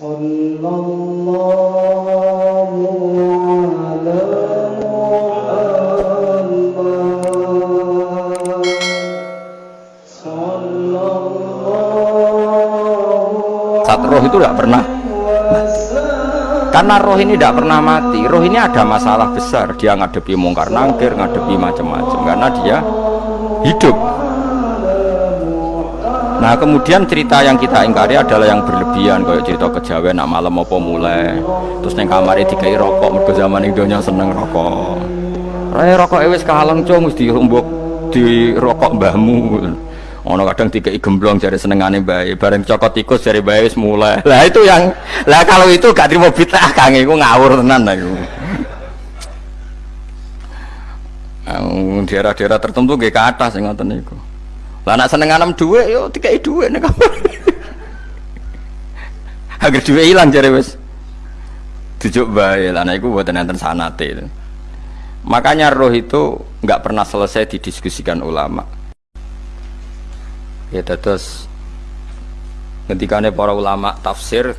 صلى الله على محمد صلى الله Saat roh itu tidak pernah karena roh ini tidak pernah mati roh ini ada masalah besar dia ngadepi mungkar nangkir ngadepi macam-macam karena dia hidup nah kemudian cerita yang kita ingkari adalah yang berlebihan kayak cerita kejawen nak malam apa mulai? Terus neng kamarnya dikai rokok mergo zaman Indonya seneng rokok. Raya rokok ewes kaleng cung di rumbuk di rokok mbahmu. Ono kadang tiga gemblong jari senengane bayi bareng cokot tikus jari bayi wis mulai. Lah itu yang lah kalau itu gak terima bid'ah kang iku ngawur tenan lah Ang daerah-daerah tertentu gak ke atas yang ngoten lah nak seneng anem dhuwit yo dikai dhuwit nek agar dhuwit ilang jari wis. Dijuk bae lah nah iku mboten enten sanate. Makanya roh itu nggak pernah selesai didiskusikan ulama. Ya terus ketikane para ulama tafsir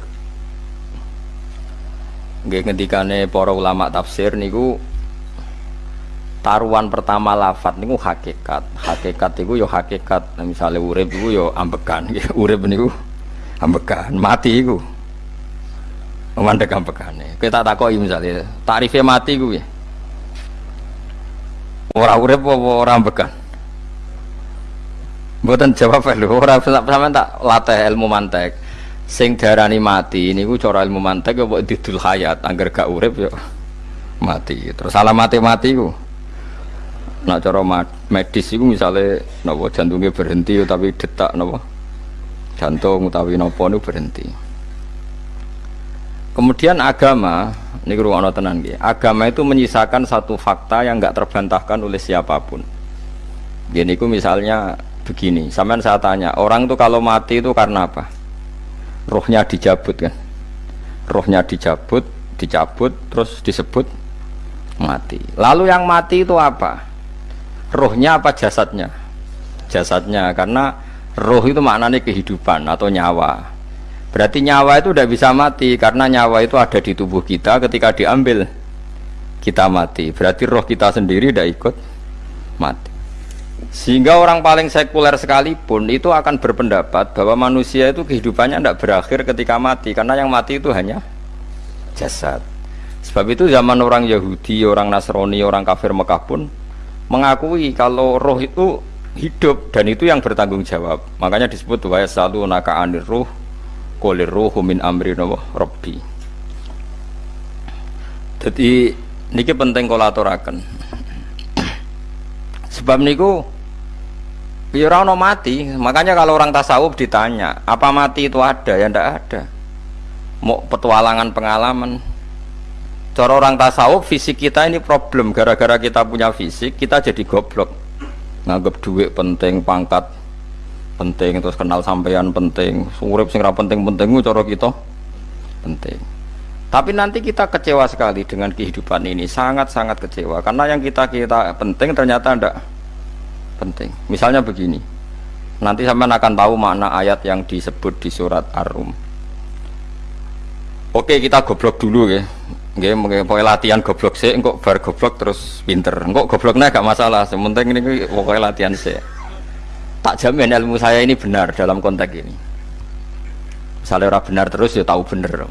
nggih ketikane para ulama tafsir niku taruhan pertama lafat niku hakikat. Hakikat niku yo hakikat. Nah, misalnya urip niku yo ambekan nggih urip niku ambekan mati iku. Mandek ambekane kita takoki misalnya tarifnya mati ku ya ora urip apa ora ambekan Mboten jawab lho, ora sampean tak latih ilmu mantek. Sing darani mati niku cara ilmu mantek ya mbok didul hayat, angger gak urip ya mati. Terus salah mati-mati ku. Nak cara medis iku misale napa jantungnya berhenti tapi detak napa jantung utawi napa niku berhenti. Kemudian agama, ini ruang tenan nggih. Agama itu menyisakan satu fakta yang nggak terbantahkan oleh siapa pun. Gini ku misalnya begini, sampean saya tanya, orang tuh kalau mati itu karena apa? Rohnya dicabut kan? Rohnya dicabut, dicabut, terus disebut mati. Lalu yang mati itu apa? Rohnya apa jasadnya? Jasadnya, karena roh itu maknanya kehidupan atau nyawa. Berarti nyawa itu udah bisa mati karena nyawa itu ada di tubuh kita ketika diambil kita mati. Berarti roh kita sendiri udah ikut mati. Sehingga orang paling sekuler sekalipun itu akan berpendapat bahwa manusia itu kehidupannya tidak berakhir ketika mati karena yang mati itu hanya jasad. Sebab itu zaman orang Yahudi, orang Nasrani, orang kafir Mekah pun mengakui kalau roh itu hidup dan itu yang bertanggung jawab. Makanya disebut wa selalu naka anir ruh kolir ruh min amri robbi. Jadi niki penting kolaborakan. Sebab niku Ya orang mati, makanya kalau orang tasawuf ditanya, apa mati itu ada? Ya ndak ada. Mau petualangan pengalaman. Cara orang tasawuf fisik kita ini problem gara-gara kita punya fisik, kita jadi goblok. Nganggap duit penting, pangkat penting, terus kenal sampean penting, urip sing penting-penting cara kita penting. Tapi nanti kita kecewa sekali dengan kehidupan ini, sangat-sangat kecewa karena yang kita kita penting ternyata ndak penting. Misalnya begini, nanti sampai akan tahu makna ayat yang disebut di surat Ar-Rum. Oke, kita goblok dulu ya. Nggih, pokoknya latihan goblok sih, kok bar goblok terus pinter. Kok gobloknya gak masalah, sementing ini pokoknya latihan sih. Tak jamin ilmu saya ini benar dalam konteks ini. Misalnya orang benar terus ya tahu bener.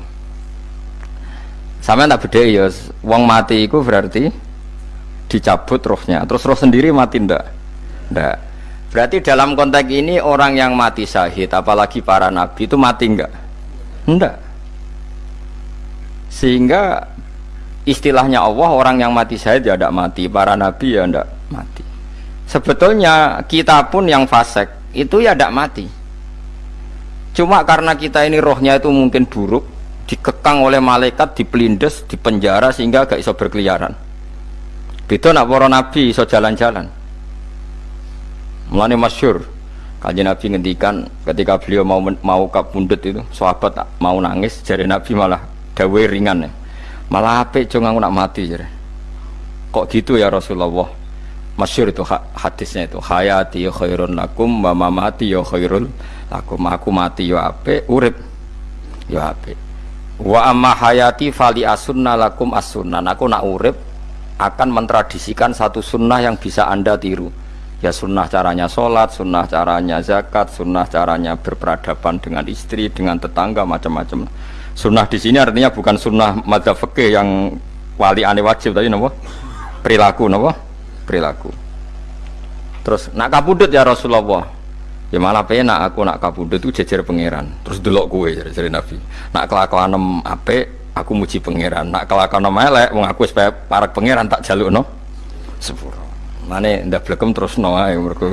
Sama tak beda ya, uang mati itu berarti dicabut rohnya, terus roh sendiri mati ndak? Ndak. Berarti dalam konteks ini orang yang mati syahid, apalagi para nabi itu mati enggak? Enggak. Sehingga istilahnya Allah orang yang mati syahid ya tidak mati, para nabi ya tidak mati. Sebetulnya kita pun yang fasek itu ya tidak mati. Cuma karena kita ini rohnya itu mungkin buruk, dikekang oleh malaikat, dipelindes, dipenjara sehingga gak iso berkeliaran. Beda nak para nabi iso jalan-jalan. Mulane masyur Kajian Nabi ngendikan ketika beliau mau mau kabundut itu, sahabat mau nangis, jadi Nabi malah dawe ringan ya. Malah apa cuma aku nak mati jadi. Kok gitu ya Rasulullah? Masyur itu hadisnya itu hayati ya khairun lakum wa mati ya khairul lakum aku mati ya ape urip ya ape Wa amma hayati fali asunna lakum asunnan. Aku nak urip akan mentradisikan satu sunnah yang bisa anda tiru. Ya sunnah caranya sholat, sunnah caranya zakat, sunnah caranya berperadaban dengan istri, dengan tetangga, macam-macam. Sunnah di sini artinya bukan sunnah madzhab fikih yang wali ane wajib tadi nopo perilaku nopo perilaku. Terus nak kabudut ya Rasulullah. Ya malah penak aku nak kabudut itu jejer pangeran. Terus delok kue dari Nabi. Nak kelakuan ape aku muji pangeran. Nak kelakuan elek wong aku supaya parak pangeran tak jaluk no sepuro. Mane ndak blekem terus no ae mergo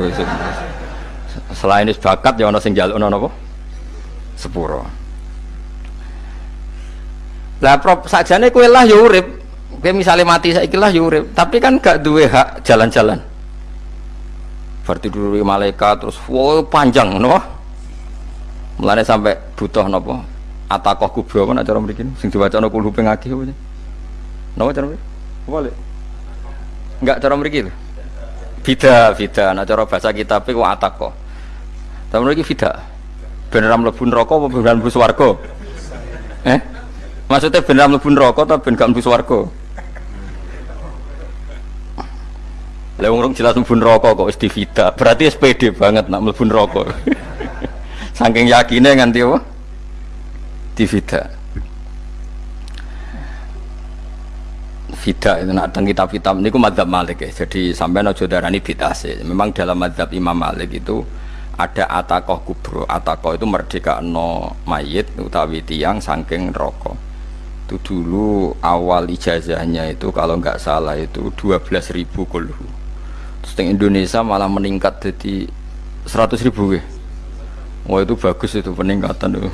selain is bakat ya ana sing jalukno napa? Sepuro. Lah prop sakjane kowe lah ya urip. Kowe misale mati saiki lah ya urip, tapi kan gak duwe hak jalan-jalan. Berarti dulu malaikat terus wow panjang no. Mulane sampai butuh napa? Atakoh kubro apa nak cara mriki sing diwacana kulhu ping akeh apa? Napa cara mriki? Apa? Enggak cara mriki lho. Bida, bida. Nah cara bahasa kitab iku atakoh. Tapi mriki bida. Beneran mlebu neraka apa swarga? Eh? Maksudnya beneran mlebu neraka atau ben gak mlebu swarga? Lah jelas mlebu neraka kok wis divida. Berarti SPD banget nak mlebu neraka. Saking yakine nganti apa? Divida. Vida itu nak teng kitab-kitab niku madzhab Malik ya. Jadi sampai aja darani sih. Memang dalam madzhab Imam Malik itu ada atakoh kubro. Atakoh itu merdeka no mayit utawi tiang saking rokok. Itu dulu awal ijazahnya itu kalau nggak salah itu 12.000 ribu kulhu. Terus di Indonesia malah meningkat jadi 100 ribu ya. Wah itu bagus itu peningkatan itu.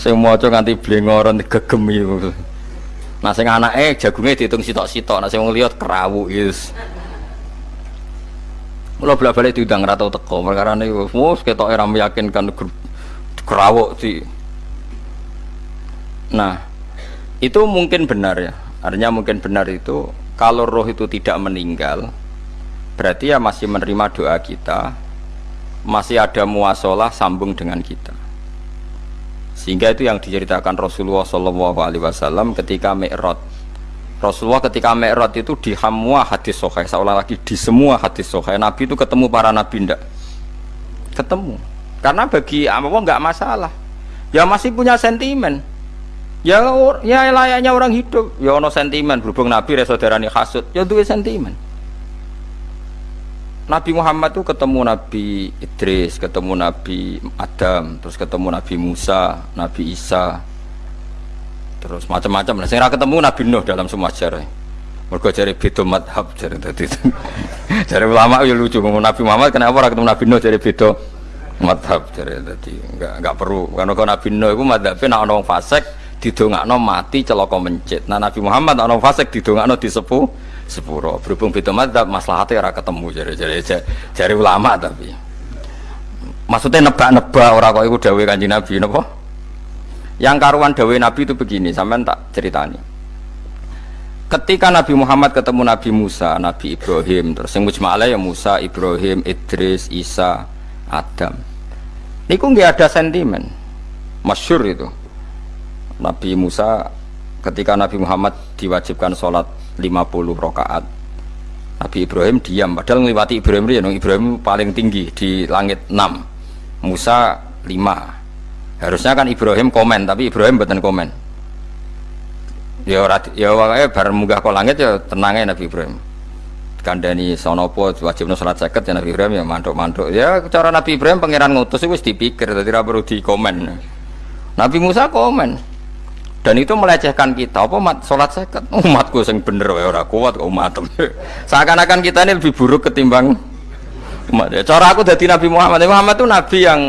Saya mau coba nganti blengoran gegem itu. Nah sing anake jagungnya dihitung sitok-sitok, nah sing wong liya kerawu is. Mula bolak-balik diundang ra tau teko, perkara niku wis ketok ora meyakinkan kerawuk di. Nah, itu mungkin benar ya. Artinya mungkin benar itu kalau roh itu tidak meninggal, berarti ya masih menerima doa kita, masih ada muasalah sambung dengan kita. Sehingga itu yang diceritakan Rasulullah Shallallahu Alaihi Wasallam ketika Mi'raj. Rasulullah ketika Mi'raj itu di semua hadis sohai seolah lagi di semua hadis sohai Nabi itu ketemu para Nabi ndak? Ketemu. Karena bagi Allah nggak masalah. Ya masih punya sentimen ya ya layaknya orang hidup ya ono sentimen berhubung Nabi resaudarani hasud ya dua sentimen Nabi Muhammad itu ketemu Nabi Idris, ketemu Nabi Adam, terus ketemu Nabi Musa, Nabi Isa, terus macam-macam. Nah, saya ketemu Nabi Nuh dalam semua sejarah. Mereka cari beda madhab, cari tadi. cari ulama ya lucu. Ngomong Nabi Muhammad kenapa orang ketemu Nabi Nuh cari beda madhab, cari tadi. Enggak enggak perlu. Karena kalau Nabi Nuh itu madhabnya nak orang fasek didongakno mati celaka mencit. Nah Nabi Muhammad orang fasek didongakno disepuh sepuro berhubung beda madzhab maslahatnya ora ketemu jari jari ulama tapi maksudnya nebak-nebak orang kok itu dawe kanji nabi nopo yang karuan dawe nabi itu begini sampai tak ceritani ketika Nabi Muhammad ketemu Nabi Musa, Nabi Ibrahim, terus yang mujma'ala ya Musa, Ibrahim, Idris, Isa, Adam. Ini kok nggak ada sentimen, masyur itu. Nabi Musa ketika Nabi Muhammad diwajibkan sholat 50 rakaat Nabi Ibrahim diam. Padahal melewati Ibrahim ya Ibrahim paling tinggi di langit 6 Musa 5 harusnya kan Ibrahim komen tapi Ibrahim bukan komen. Ya ya wakanya bareng munggah ke langit ya tenangnya Nabi Ibrahim. Kandani sonopo wajib sholat seket ya Nabi Ibrahim ya mantuk-mantuk. Ya cara Nabi Ibrahim pangeran ngutus itu dipikir jadi perlu di komen Nabi Musa komen dan itu melecehkan kita. Apa mat? Sholat seket? Umatku yang bener ya orang kuat kok umat seakan-akan kita ini lebih buruk ketimbang umat. Cara aku dari Nabi Muhammad. Muhammad itu Nabi yang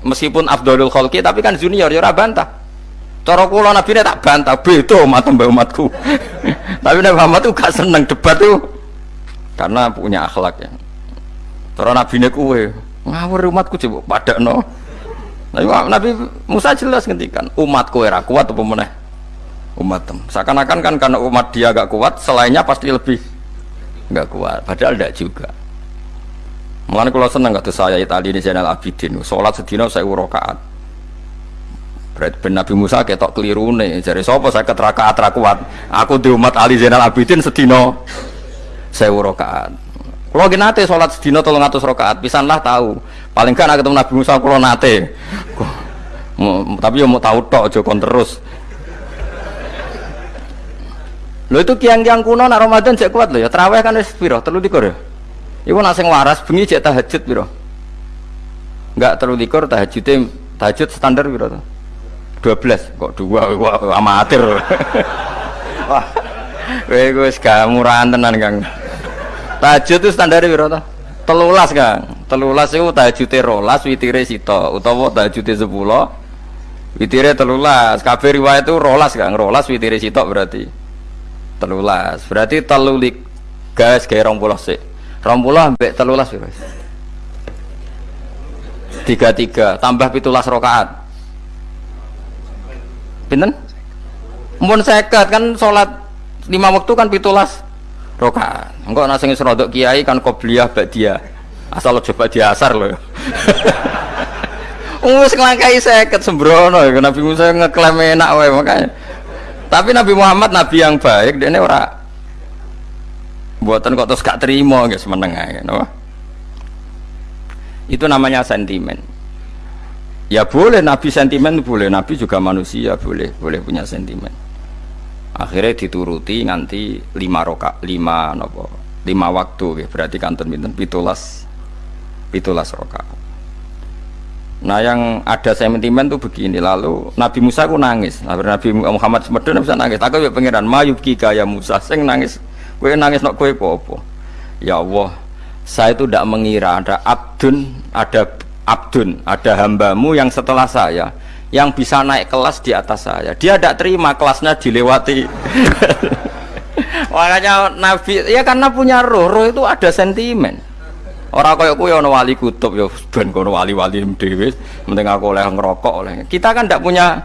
meskipun Abdul Khalki tapi kan junior ya bantah. Cara kula Nabi ini tak bantah. Beda umat mbak umatku. Tapi Nabi Muhammad itu gak seneng debat tuh karena punya akhlak ya. Cara Nabi ini kue ngawur umatku coba pada no Nabi Musa jelas ngendikan umatku era kuat apa meneh umat seakan-akan kan karena umat dia agak kuat selainnya pasti lebih nggak kuat. Padahal tidak juga. Mulane kalau seneng kata saya Itali ini Zainal Abidin. Sholat sedina saya urokaat. Berarti ben Nabi Musa ketok kelirune. Jare sapa saya rakaat ra kuat? Aku di umat Ali Zainal Abidin sedina 1000 rakaat kalau gini nate sholat sedina tolong atus rakaat pisan lah tahu paling kan ketemu Nabi Musa kalau nate. Tapi ya mau tahu tok aja kon terus Lho itu kiang-kiang kuno nak Ramadan cek kuat lho ya. Terawih kan wis piro? 23 ya. Iku nak waras bengi cek tahajud piro? Enggak 23 tahajudnya tahajud standar piro to? 12 kok dua wah amatir. Wah. Kowe wis gak murahan tenan, Kang. Tahajud itu standar piro to? 13, Kang. 13 iku tahajude 12 witire sita utawa tahajude 10 witire 13. Kabeh riwayat itu 12, Kang. 12 witire sita berarti telulas. Berarti telulik gas kayak rong puluh sih. Rong puluh ambek telulas guys tiga tiga. Tambah pitulas rokaat pinten? Mumpun seket kan sholat lima waktu kan pitulas rokaat enggak nasi serodok kiai kan kobliyah dia. Asal lo coba diasar loh. Wes ngelangkai seket sembrono. Nabi Musa ngeklaim enak wae makanya tapi Nabi Muhammad Nabi yang baik, dia ini ora buatan kok terus gak terima guys menengah no? Itu namanya sentimen. Ya boleh Nabi sentimen boleh, Nabi juga manusia boleh, boleh punya sentimen. Akhirnya dituruti nganti lima roka, lima nopo, lima waktu, ya. berarti kanton binten pitulas, pitulas roka. Nah yang ada sentimen tuh begini lalu Nabi Musa ku nangis, Nabi Nabi Muhammad semedon bisa nangis. Aku ya pangeran Mayub kika ya Musa, sing nangis, kue nangis nak kue popo. Ya Allah, saya itu tidak mengira ada abdun, ada abdun, ada hambamu yang setelah saya yang bisa naik kelas di atas saya. Dia tidak terima kelasnya dilewati. Makanya Nabi ya karena punya roh, roh itu ada sentimen. Orang kaya kuwi ana wali kutub ya ben kono wali-wali dhewe, penting aku oleh ngerokok oleh. Kita kan tidak punya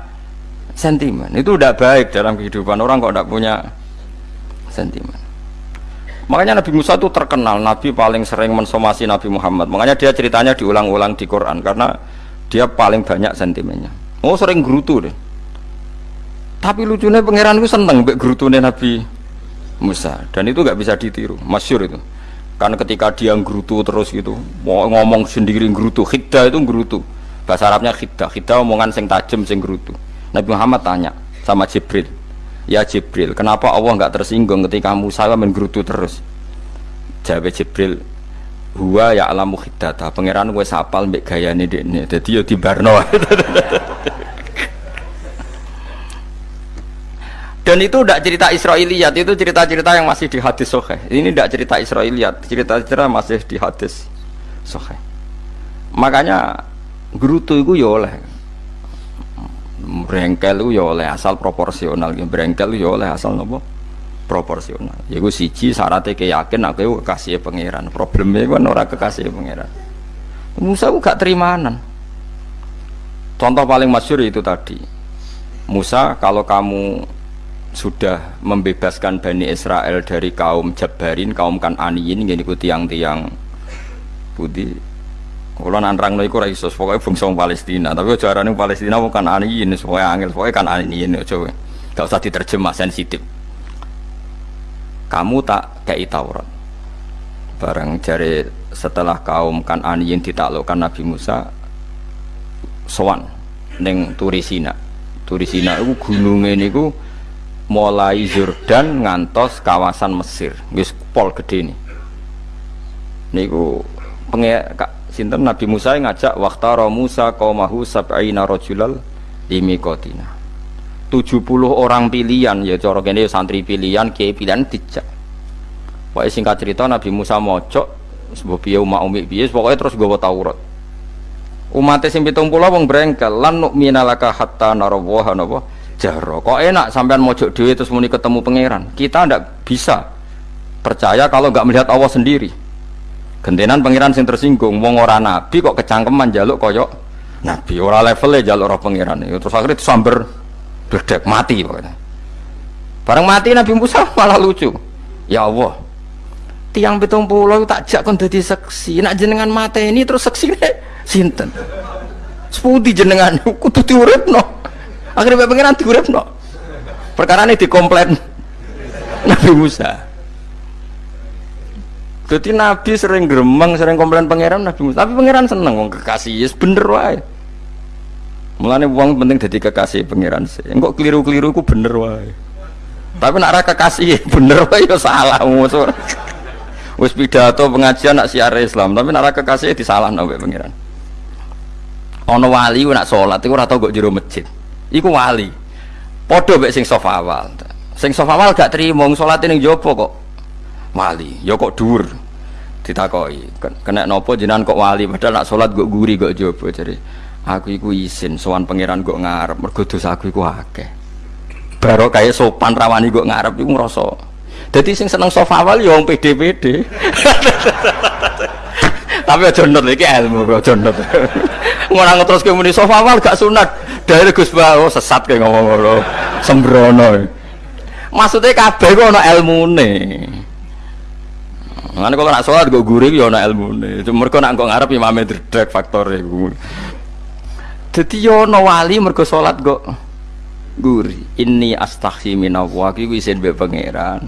sentimen. Itu tidak baik dalam kehidupan orang kok tidak punya sentimen. Makanya Nabi Musa itu terkenal Nabi paling sering mensomasi Nabi Muhammad. Makanya dia ceritanya diulang-ulang di Quran karena dia paling banyak sentimennya. Oh sering gerutu deh. Tapi lucunya pangeran itu seneng gerutune Nabi Musa dan itu nggak bisa ditiru. Masyur itu. Karena ketika dia ngrutu terus gitu, mau ngomong sendiri ngrutu, khidda itu ngrutu. Bahasa Arabnya khidda, khidda omongan sing tajem sing ngrutu. Nabi Muhammad tanya sama Jibril, ya Jibril, kenapa Allah nggak tersinggung ketika Musa main ngrutu terus? Jawab Jibril, huwa ya alamu khiddata, pangeran gue sapal mbek gayane dekne, jadi yo di Barno. Dan itu tidak cerita Israiliyat, itu cerita-cerita yang masih di hadis sohe. Ini tidak cerita Israiliyat, cerita-cerita masih di hadis sohe. Makanya gerutu itu ya oleh brengkel itu ya oleh asal proporsional, brengkel itu ya oleh asal nopo proporsional. Ya gue siji syaratnya keyakin aku itu kekasih pangeran. Problemnya kan orang kekasih pangeran. Musa itu gak terimanan. Contoh paling masyur itu tadi. Musa kalau kamu sudah membebaskan Bani Israel dari kaum Jabarin, kaum Kananiyin, gini ku tiang-tiang putih. Kalau nanrang iku ora iso, pokoknya bangsa Palestina. Tapi carane Palestina bukan Kananiyin, pokoknya angel, pokoknya Kananiyin coba. Gak usah diterjemah sensitif. Kamu tak kayak Taurat. Barang jari setelah kaum Kananiyin ditaklukkan Nabi Musa, sowan neng Turisina. Turisina itu gunungnya niku mulai Jordan ngantos kawasan Mesir. Wis pol gede nih niku penge sinten? Nabi Musa ngajak waktara Musa qaumahu sab'ina rajulal limiqatina 70 orang pilihan. Ya cara kene santri pilihan kiai pilihan dijak. Pokoknya singkat cerita Nabi Musa mojok sebab piye umat umi piye pokoknya terus gawa Taurat. Umatnya sing 70 wong brengkel lan nu'mina laka hatta narawaha napa jaro kok enak sampean mojok dewi terus muni ketemu pangeran? Kita ndak bisa percaya kalau nggak melihat Allah sendiri. Gentenan pangeran sing tersinggung wong ora nabi kok kecangkeman jaluk koyok nabi. Ora levelnya jaluk roh pangeran. Itu terus akhirnya disamber bledek mati pokoknya. Bareng mati Nabi Musa malah lucu. Ya Allah tiang betung pulau tak jak kon dadi seksi. Nak jenengan mata ini terus seksi sinten? Sepudi jenengan? Kudu diuripno Akhirnya mbek pangeran diuripno. Perkara ini dikomplain Nabi Musa. Jadi Nabi sering gremeng, sering komplain pangeran Nabi Musa. Tapi pangeran seneng wong kekasih, yes bener wae. Mulane wong penting jadi kekasih pangeran sih. Engkok keliru-keliru ku bener wae. Tapi nak kekasih bener wae ya salah musuh. Wis pidato pengajian nak siar Islam, tapi nak kekasih disalahno mbek pangeran. Ana wali nak salat iku ora tau kok jero masjid. Iku wali. Padha mbek sing sof awal. Sing sof awal gak trimo salat ning jopo kok wali. Ya kok dhuwur. Ditakoki, "Ken- kena nopo jenengan kok wali padahal nak salat kok guri kok jopo jare. Aku iku isin sowan pangeran kok ngarep mergo aku iku akeh. Baro kayak sopan rawani kok ngarep iku ngrasa. Dadi sing seneng sof awal ya wong pede-pede. Tapi aja nut iki ilmu aja nut. Ngono ngeteruske muni sof awal gak sunat. Dari Gus Bawo sesat kayak ngomong ngono. Sembrono. Maksudnya kabeh ku ana ilmune. Ngene kalau nak sholat gue gurih ya ana ilmune. Itu mergo nak kok ngarep imame dredeg faktor iku. Dadi yo ana wali mergo salat kok guri. Inni astaghfi minallah iki isin mbek pangeran.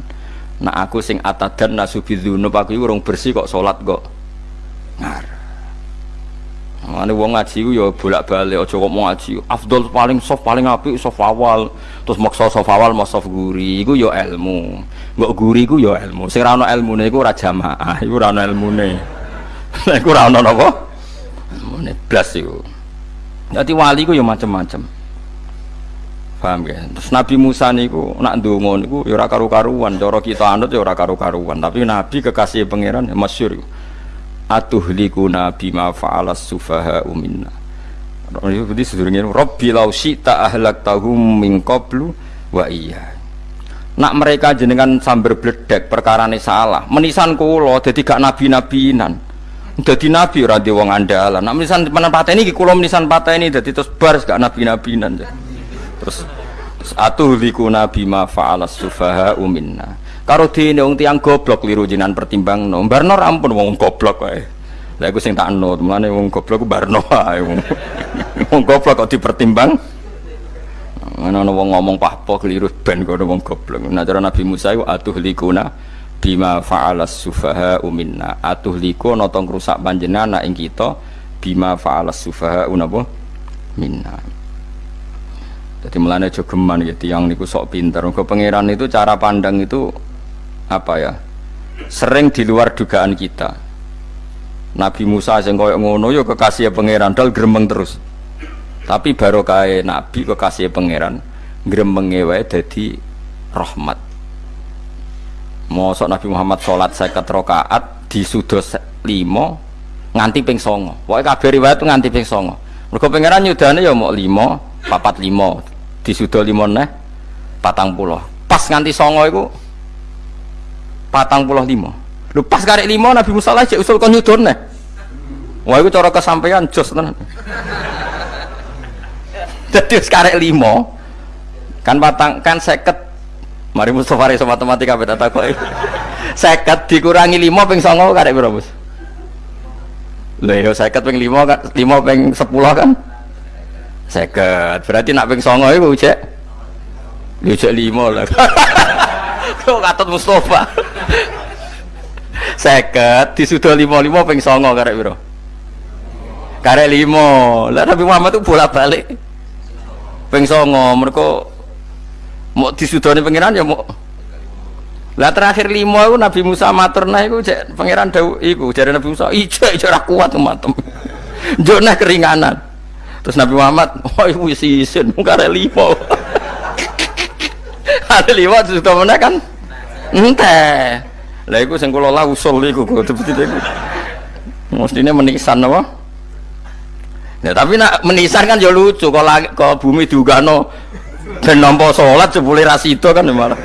Nak aku sing atadan nasubidzunub aku iku urung bersih kok salat kok ngarep. Mane wong ngaji ku ya bolak-balik aja kok mau ngaji. Afdol paling soft paling apik soft awal. Terus maksa soft awal mau soft guri iku ya ilmu. Mbok guri ku ya ilmu. Sing ora ana ilmune iku ora jamaah, iku ora ana ilmune. Lah iku ora ana napa? Ilmune blas. Dadi wali ku ya macam-macam. Paham ya? Terus Nabi Musa niku nak ndonga niku ya karu-karuan, cara kita anut ya karu-karuan, tapi Nabi kekasih pangeran ya masyhur iku. Atuhlikuna bima fa'alas sufaha minna. Berarti sedurunge Rabbi law syi'ta ahlaktahum min qablu wa iya. Nak mereka jenengan sambar bledek perkarane salah, menisan kula dadi gak nabi-nabinan. Dadi nabi ora di wong andalan. Nak menisan menan pateni iki kula menisan pateni dadi terus bar gak nabi-nabinan. Terus terus atuhlikuna bima fa'alas sufaha minna. Karo dene wong tiyang goblok liru pertimbang no. Barno rampun wong goblok wae. Lah iku sing tak anut, mulane wong goblok ku barno wae. Wong wong goblok kok dipertimbang. Ana ana wong ngomong pahpo keliru ben kono wong goblok. Nah cara Nabi Musa iku atuhlikuna bima fa'alas sufaha minna. Atuhliku ana tong rusak panjenengan ing kita bima fa'alas sufaha napa minna. Jadi melane jogeman gitu yang niku sok pinter. Ke pangeran itu cara pandang itu apa ya? Sering di luar dugaan kita. Nabi Musa sing koyo ngono ya kekasih pangeran dal gremeng terus. Tapi baru kae nabi kekasih pangeran gremenge wae dadi rahmat. Mosok Nabi Muhammad salat 50 rakaat disudos 5 nganti ping 9. Pokoke kabeh riwayat tuh nganti ping 9. Mergo pangeran nyudane ya mau 5, papat 5 disudo 5 neh patang puluh. Pas nganti 9 iku patang puluh lima. Lu pas karek lima Nabi Musa lah cek usul nyudon nih wah itu cara kesampaian jos tenan. Jadi sekarang lima kan patang kan seket. Mari Mustafa Reso matematika beda takut seket dikurangi lima ping songo karek berapa bos yo seket ping lima kan lima ping sepuluh kan? Seket. Berarti nak ping songo itu cek lu cek lima lah kok katut Mustafa? Seket disudah lima lima ping songo karek biro karek lima. Lah Nabi Muhammad itu bolak balik ping songo mereka mau disudoni pengiran ya mau lah terakhir lima itu Nabi Musa matur nah itu cek pangeran dawu iku jadi Nabi Musa ijo ra kuat matem jona keringanan. Terus Nabi Muhammad oh iku wis isin karek lima ada lima sudah mana kan? Ente lah iku sing kula usul iku kok seperti itu mestinya menisan apa? Ya tapi nak menisan kan ya lucu kalau kalau bumi diugano dan nampa sholat jebule rasito kan ya malah.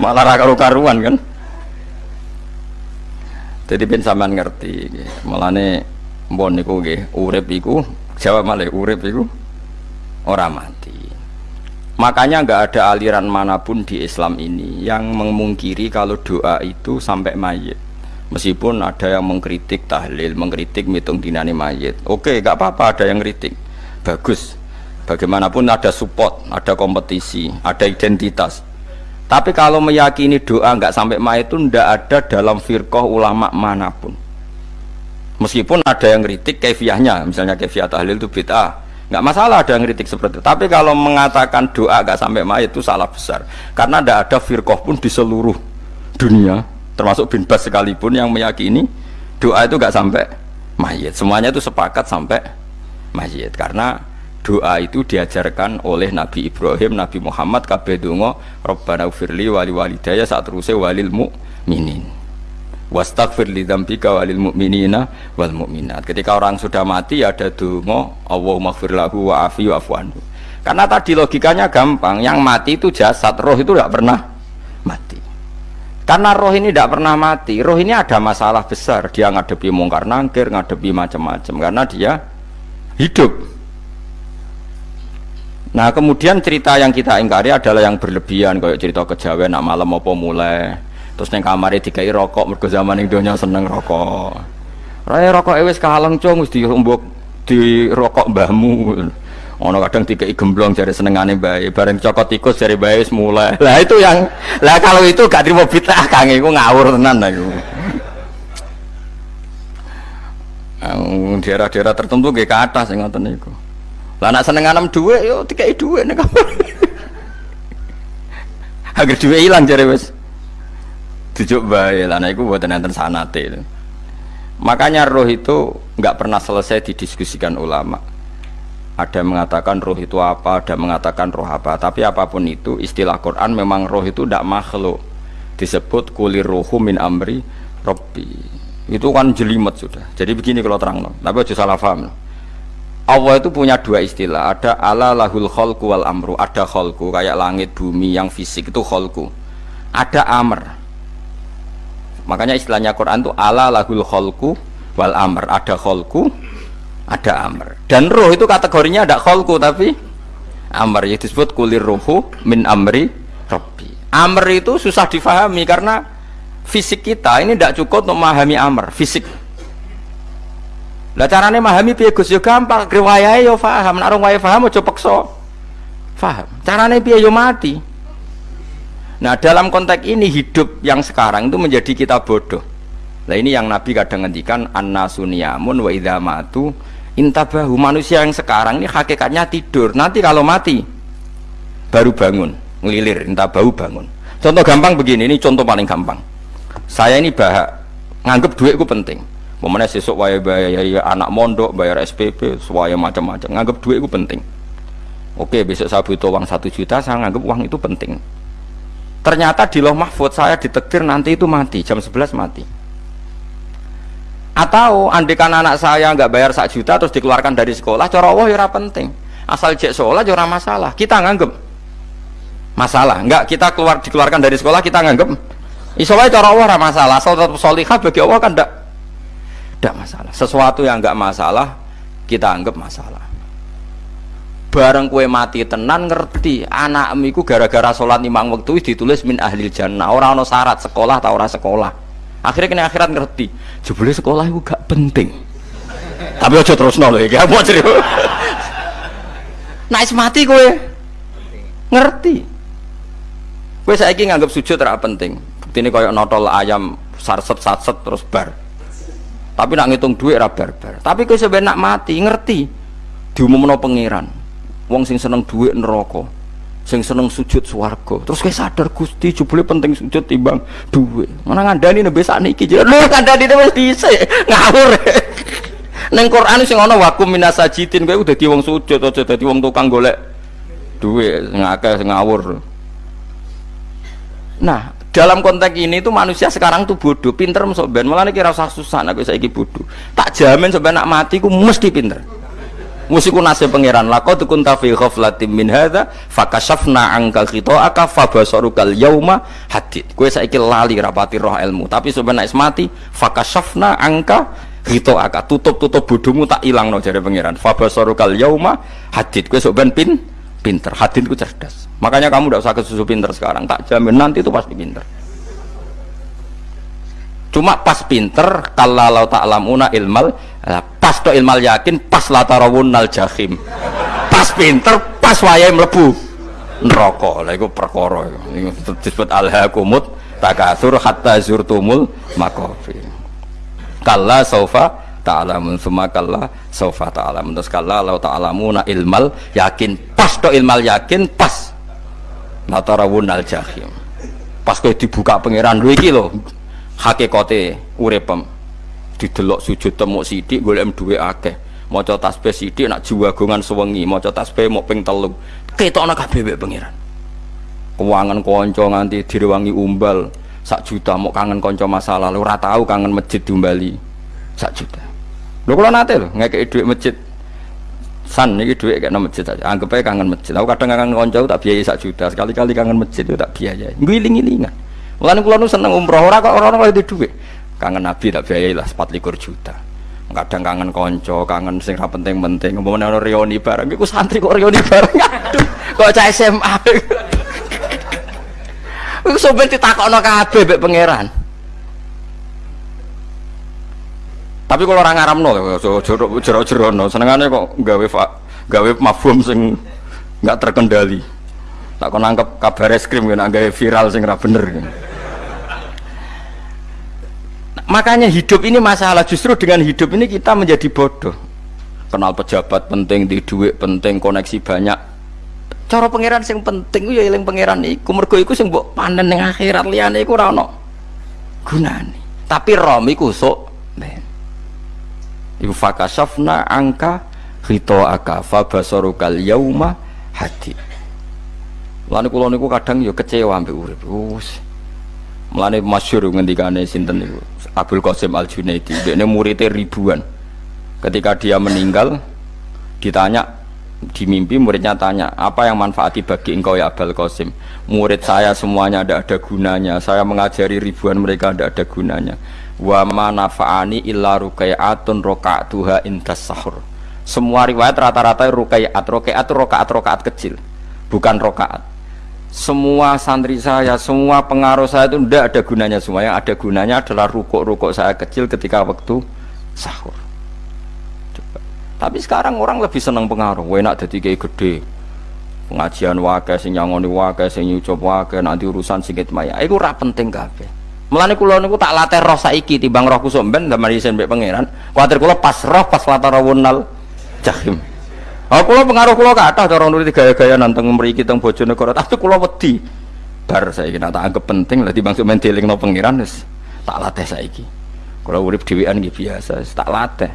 Malah karu-karuan kan. Jadi ben sampean ngerti malane mbon niku nggih urip iku jawab malih urip iku ora mati Makanya nggak ada aliran mana pun di Islam ini yang memungkiri kalau doa itu sampai mayit. Meskipun ada yang mengkritik tahlil, mengkritik mitung dinani mayit. Oke, nggak apa-apa ada yang kritik. Bagus. Bagaimanapun ada support, ada kompetisi, ada identitas. Tapi kalau meyakini doa nggak sampai mayit itu ndak ada dalam firqah ulama mana pun. Meskipun ada yang kritik kefiahnya, misalnya kefiah tahlil itu bid'ah, nggak masalah ada yang kritik seperti itu. Tapi kalau mengatakan doa nggak sampai mayit itu salah besar, karena ndak ada firqah pun di seluruh dunia, termasuk bin Bas sekalipun yang meyakini doa itu nggak sampai mayit. Semuanya itu sepakat sampai mayit, karena doa itu diajarkan oleh Nabi Ibrahim, Nabi Muhammad kabeh donga Rabbana ufirli wali walidaya saat terusé walil mukminin. Wastaghfir li dzambika walil mu'minina wal mu'minat. Ketika orang sudah mati ada donga Allahumma ighfir lahu wa afi wa anhu. Karena tadi logikanya gampang, yang mati itu jasad, roh itu tidak pernah mati. Karena roh ini tidak pernah mati, roh ini ada masalah besar. Dia ngadepi mungkar nangkir, ngadepi macam-macam karena dia hidup Nah kemudian cerita yang kita ingkari adalah yang berlebihan kayak cerita kejawen nak malam apa mulai terus neng kamar dikai rokok mergo zaman ing donya seneng rokok. Raya rokok ewes kaleng cung wis dirumbuk di rokok mbahmu. Ono kadang dikai gemblong jari senengane bae, bareng cokot tikus jari bae wis mulai. Lah itu yang lah kalau itu gak terima bid'ah kang iku ngawur tenan aku. daerah-daerah tertentu gak ke atas yang ngoten niku. Lah nak seneng anem dhuwit yo dikai dhuwit nek kamar. Agar dhuwit ilang jare wis. Dijuk bae lah iku mboten enten sanate. Makanya roh itu nggak pernah selesai didiskusikan ulama. Ada yang mengatakan roh itu apa, ada yang mengatakan roh apa. Tapi apa pun itu, istilah Quran memang roh itu tidak makhluk. Disebut kulir rohu min amri robbi. Itu kan jelimet sudah. Jadi begini kalau terang, no. tapi aja salah paham. No. Allah itu punya dua istilah ada ala lahul kholku wal amru ada kholku kayak langit bumi yang fisik itu kholku ada amr makanya istilahnya Quran itu ala lahul kholku wal amr. Ada kholku ada amr. Dan roh itu kategorinya ada kholku tapi amr. Itu disebut kulir rohu min amri robbi amr itu susah difahami karena fisik kita ini tidak cukup untuk memahami amr fisik. Lah carane memahami piye Gus yo gampang, riwayahe yo paham, nek orang wayahe paham aja peksa. Paham. Carane piye yo mati. Nah, dalam konteks ini hidup yang sekarang itu menjadi kita bodoh. Nah, ini yang Nabi kadang ngendikan annasuniyamun wa idza matu intabahu manusia yang sekarang ini hakikatnya tidur. Nanti kalau mati baru bangun, ngelilir, intabahu bangun. Contoh gampang begini, ini contoh paling gampang. Saya ini bahak nganggep duitku penting Momennya sesuk waya bayar anak mondok, bayar SPP, semuanya macam-macam. Nganggap duit itu penting. Oke, besok saya butuh uang satu juta, saya nganggap uang itu penting. Ternyata di loh mahfud saya ditektir nanti itu mati, jam 11 mati. Atau andikan anak saya nggak bayar satu juta terus dikeluarkan dari sekolah, Allah ya penting. Asal cek sekolah ya masalah. Kita nganggap masalah. Enggak kita keluar dikeluarkan dari sekolah kita nganggap Isowa cara Allah masalah. Asal tetap solihah bagi Allah kan enggak tidak masalah sesuatu yang nggak masalah kita anggap masalah bareng kue mati tenan ngerti. Anak amiku gara-gara sholat limang waktu ditulis min ahli jannah. Orang no syarat sekolah atau orang sekolah. Akhirnya kena akhirat ngerti. Jebule sekolah itu gak penting. Tapi aja terus nol ya mau cerita? Naik mati kue ngerti. Kue saya nganggap sujud tidak penting. Ini kayak notol ayam sarset sarset terus bar. Tapi nak ngitung duit ra barbar. Tapi kowe sebenarnya mati ngerti. Diumumno pangeran wong sing seneng duit neraka sing seneng sujud swarga. Terus kowe sadar Gusti jebule penting sujud timbang duit. Mana ngandani nembe sakniki lho ngandani wis dhisik ngawur. Neng Quran sing ana wakum minasajidin udah di wong sujud aja dadi wong tukang golek duit ngakeh ngawur. Nah dalam konteks ini tuh manusia sekarang tuh bodoh pinter masuk ben. Malah kira usah susah aku saya bodoh. Tak jamin sampai nak mati ku mesti pinter musiku nasib pangeran lako tuh kunta fi ghaflatin min hadza fakashafna angka aka fabasarukal yauma hadid kue saiki lali rapati roh ilmu tapi sebenarnya mati fakashafna angka aka tutup tutup bodohmu tak hilang no jadi pangeran. Fabasarukal yauma hadid kue sebenarnya pin pinter. Hadid ku cerdas. Makanya kamu tidak usah kesusu pinter sekarang, tak jamin nanti itu pasti pinter. Cuma pas pinter, kalau tak lamuna ilmal, pas to ilmal yakin, pas latarawun nal jahim. pas pinter pas wayahe mlebu neraka. Lha iku perkara Iku. Disebut alhaqumut takatsur hatta zurtumul maqabir kalla saufa ta'lamun summa kalla saufa ta'lamun. Terus kalla law ta'lamuna ilmal yakin. Pas to ilmal yakin pas natarawun al jahim pas kowe dibuka pangeran lho iki lho hakikate uripem didelok sujud temuk sithik golek duwe akeh. Maca tasbih sithik nak jiwagongan sewengi maca tasbih mok ping telu. Ketokno kabeh wek pangeran. Keuangan konco nganti direwangi umbal sak juta mau kangen konco masa lalu ora tahu kangen masjid diumbali. Sak juta. Lho kalau nate lho ngekei duit masjid. San ini duit kayak masjid aja. Anggap aja kangen masjid. Aku kadang kangen konco tak biayai sak juta. Sekali-kali kangen masjid tak biayai. Ngiling-ngilingan mulane kula nu seneng umroh. Ora kok kalau di duit kangen nabi tak biayai lah 4 juta kadang kangen konco kangen sing ra penting-penting umpamane ana reuni bareng iku santri kok reuni bareng aduh kok cah SMA Iku sampeyan ditakokno kabeh mbek pangeran. Tapi kalau orang ngaramno jero-jero senengane kok gawe gawe mafhum sing nggak terkendali. Tak kon nangkep kabar es krim kan gawe viral sing ora bener. Makanya hidup ini masalah. Justru dengan hidup ini kita menjadi bodoh. Kenal pejabat penting, di duit penting, koneksi banyak, cara pangeran sing penting ya eling pangeran iku. Mergo iku sing mbok panen ning akhirat liyane iku ora ono gunane. Tapi rom iku sok ben iku fakasafna angka aka fa basarukal yauma hati Mulane kula niku kadang ya kecewa ambek urip. Wus. Mulane masyhur ngendikane sinten niku Abdul Qasim Al Junaidi. Dekne muridnya ribuan. Ketika dia meninggal ditanya di mimpi muridnya tanya apa yang manfaati bagi engkau ya Abel Qasim? Murid saya semuanya tidak ada gunanya. Saya mengajari ribuan mereka tidak ada gunanya. Wa ma nafa'ani illa rukai'atun roka'atuha intas sahur. Semua riwayat rata-rata rukai'at rukai'at rokaat rokaat kecil. Bukan rokaat semua santri saya semua pengaruh saya itu tidak ada gunanya semua. Yang ada gunanya adalah rukuk-rukuk saya kecil ketika waktu sahur. Tapi sekarang orang lebih senang pengaruh. Enak jadi kayak gede. Pengajian wakai sing nyangoni wakai sing nyucap wakai nanti urusan sikit maya itu ora penting kabeh. Melani kulo niku tak latih roh saiki timbang roh kusuk ben damar isen mbek pangeran. Kuatir kulo pas roh pas latar rawunal jahim Oh, kulo pengaruh kulo kata cara nulis gaya-gaya nanteng mriki teng Bojonegoro tapi kulo wedi bar saiki nak tak anggap penting lah timbang sok mendeling no pangeran wis tak latih saiki kulo urip dhewean nggih biasa tak latih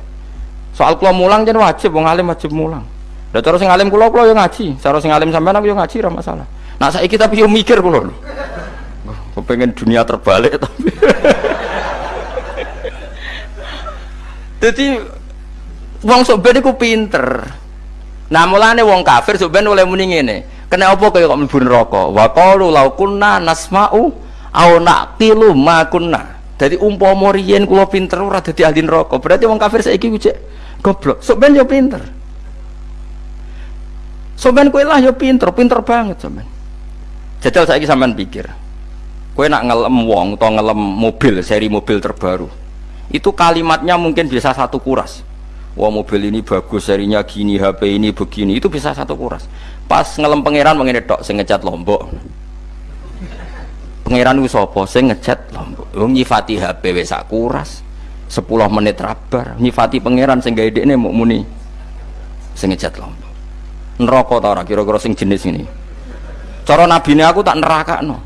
Soal kula mulang jadi wajib, wong alim wajib mulang. Lah cara sing alim kula kula yo ngaji, cara sing alim sampean aku yo ngaji ora masalah. Nah saiki tapi yo mikir kula lho. Kepengen dunia terbalik tapi. Jadi wong sok ben iku pinter. Nah mulane wong kafir sok ben oleh muni ngene. Kena apa kaya kok mlebu neraka? Wa qalu law kunna nasma'u au naqilu ma kunna. Jadi umpama riyen kula pinter ora dadi ahli neraka. Berarti wong kafir saiki cek goblok sok ben yo pinter sok ben kue lah yo pinter pinter banget ben jajal saya sampean pikir kue nak ngelem wong atau ngelem mobil seri mobil terbaru itu kalimatnya mungkin bisa satu kuras wah mobil ini bagus serinya gini HP ini begini. Itu bisa satu kuras. Pas ngelem pangeran mengenai dok saya ngecat lombok. Pangeran itu sopo saya ngecat lombok. Nyifati HP bisa kuras. 10 menit rabar. Nyifati pangeran sing gawe mau muni. Sing ngejat lombok. Neraka ta ora? Kira-kira sing jenis ini cara nabine aku tak nerakakno.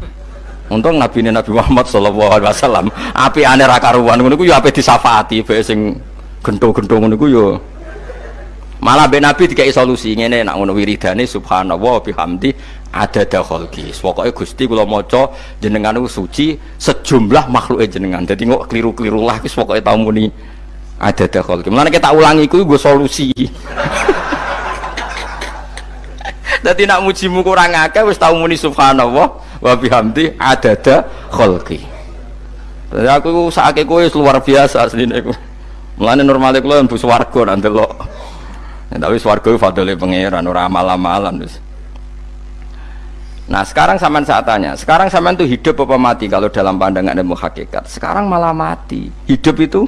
Untung nabine Nabi Muhammad sallallahu alaihi wasallam. Api ane ra karuan. Ngono ku ya ape disafati bae sing gento-gento ngono ku ya malah be Nabi dikai solusi ngene nak ngono wiridane subhanallah bihamdi ada kholki pokoknya gusti kalau moco jenengan itu suci sejumlah makhluk jenengan. Jadi nggak keliru-keliru lah wis pokoknya tahu muni ada mana kita ulangi itu gue solusi. Jadi nak mujimu kurang akeh wis tahu muni subhanallah wa bihamdi ada kholki jadi aku saat kowe luar biasa asline aku mulane normale kula mlebu swarga nanti lo tapi swarga fadole pangeran ora amal-amalan wis Nah sekarang zaman saat tanya, sekarang zaman itu hidup apa mati kalau dalam pandangan ilmu hakikat? Sekarang malah mati. Hidup itu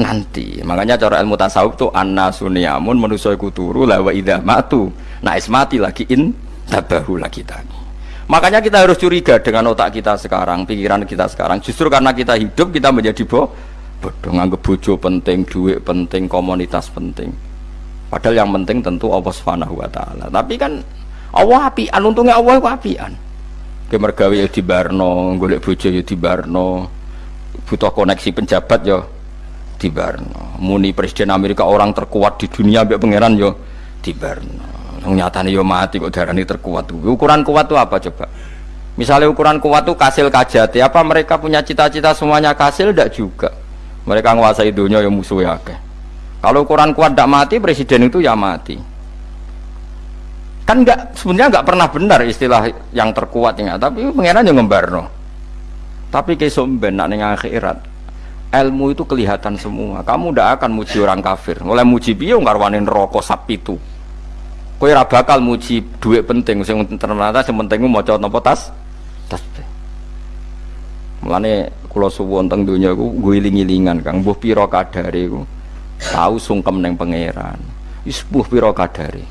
nanti. Makanya cara ilmu tasawuf tuh anna suniamun manusia iku turu la wa idza matu. Nah is mati lagi in tabahu lagi tadi. Makanya kita harus curiga dengan otak kita sekarang, pikiran kita sekarang. Justru karena kita hidup kita menjadi bo bodoh nganggep bojo penting, duit penting, komunitas penting. Padahal yang penting tentu Allah Subhanahu wa taala. Tapi kan Allah apian, untungnya Allah itu apian. Ke mergawe ya di Barno, golek bojo ya di Barno. Butuh koneksi penjabat ya di Barno. Muni presiden Amerika orang terkuat di dunia mbek pangeran yo di Barno. Nyatane yo mati kok darani terkuat. Ukuran kuat itu apa coba? Misalnya ukuran kuat itu kasil kajati, apa mereka punya cita-cita semuanya kasil? Tidak juga. Mereka menguasai dunia yang musuh ya Kalau ukuran kuat tidak mati, presiden itu ya mati. Kan nggak sebenarnya nggak pernah benar istilah yang terkuat ya, tapi pengenan yang ngembarno. Tapi kesomben nak ning akhirat, ilmu itu kelihatan semua. Kamu tidak akan muji orang kafir. Mulai muji piye ngarwanin rokok sapi itu. Ora bakal muji duit penting sing ternyata sing penting maca napa tas tasbih. Mulane kula suwun teng donya iku guling-gilingan Kang mbuh pira kadare iku tahu sungkem ning pangeran. Wis mbuh pira kadare.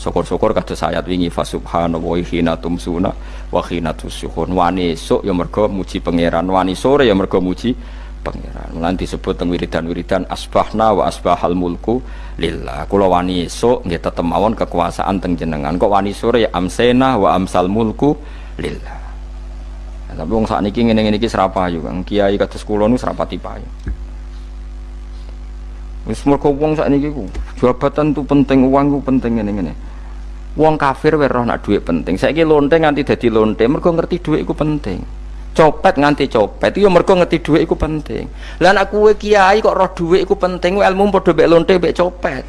Syukur-syukur kados ayat wingi fa subhanallahi hina tumsuna wa hina tusyuhun. Wani esuk ya mergo muji pangeran, wani sore ya mergo muji pangeran. Lan disebut teng wiridan-wiridan asbahna wa asbahal mulku lillah. Kula wani esuk nggih tetep mawon kekuasaan teng jenengan. Kok wani sore ya amsena wa amsal mulku lillah. Ya, tapi wong sakniki ngene-ngene iki serapayu Kang. Kiai kados kula nu serapati payu. Wis mergo wong sakniki ku jabatan tu penting, uang ku penting ngene-ngene. Wong kafir wae roh nak dhuwit penting. Saiki lonte nganti dadi lonte mergo ngerti dhuwit iku penting copet nganti copet itu mereka ngerti duit itu penting lah anak kue kiai kok roh duit itu penting ilmu padha mek lonte mek copet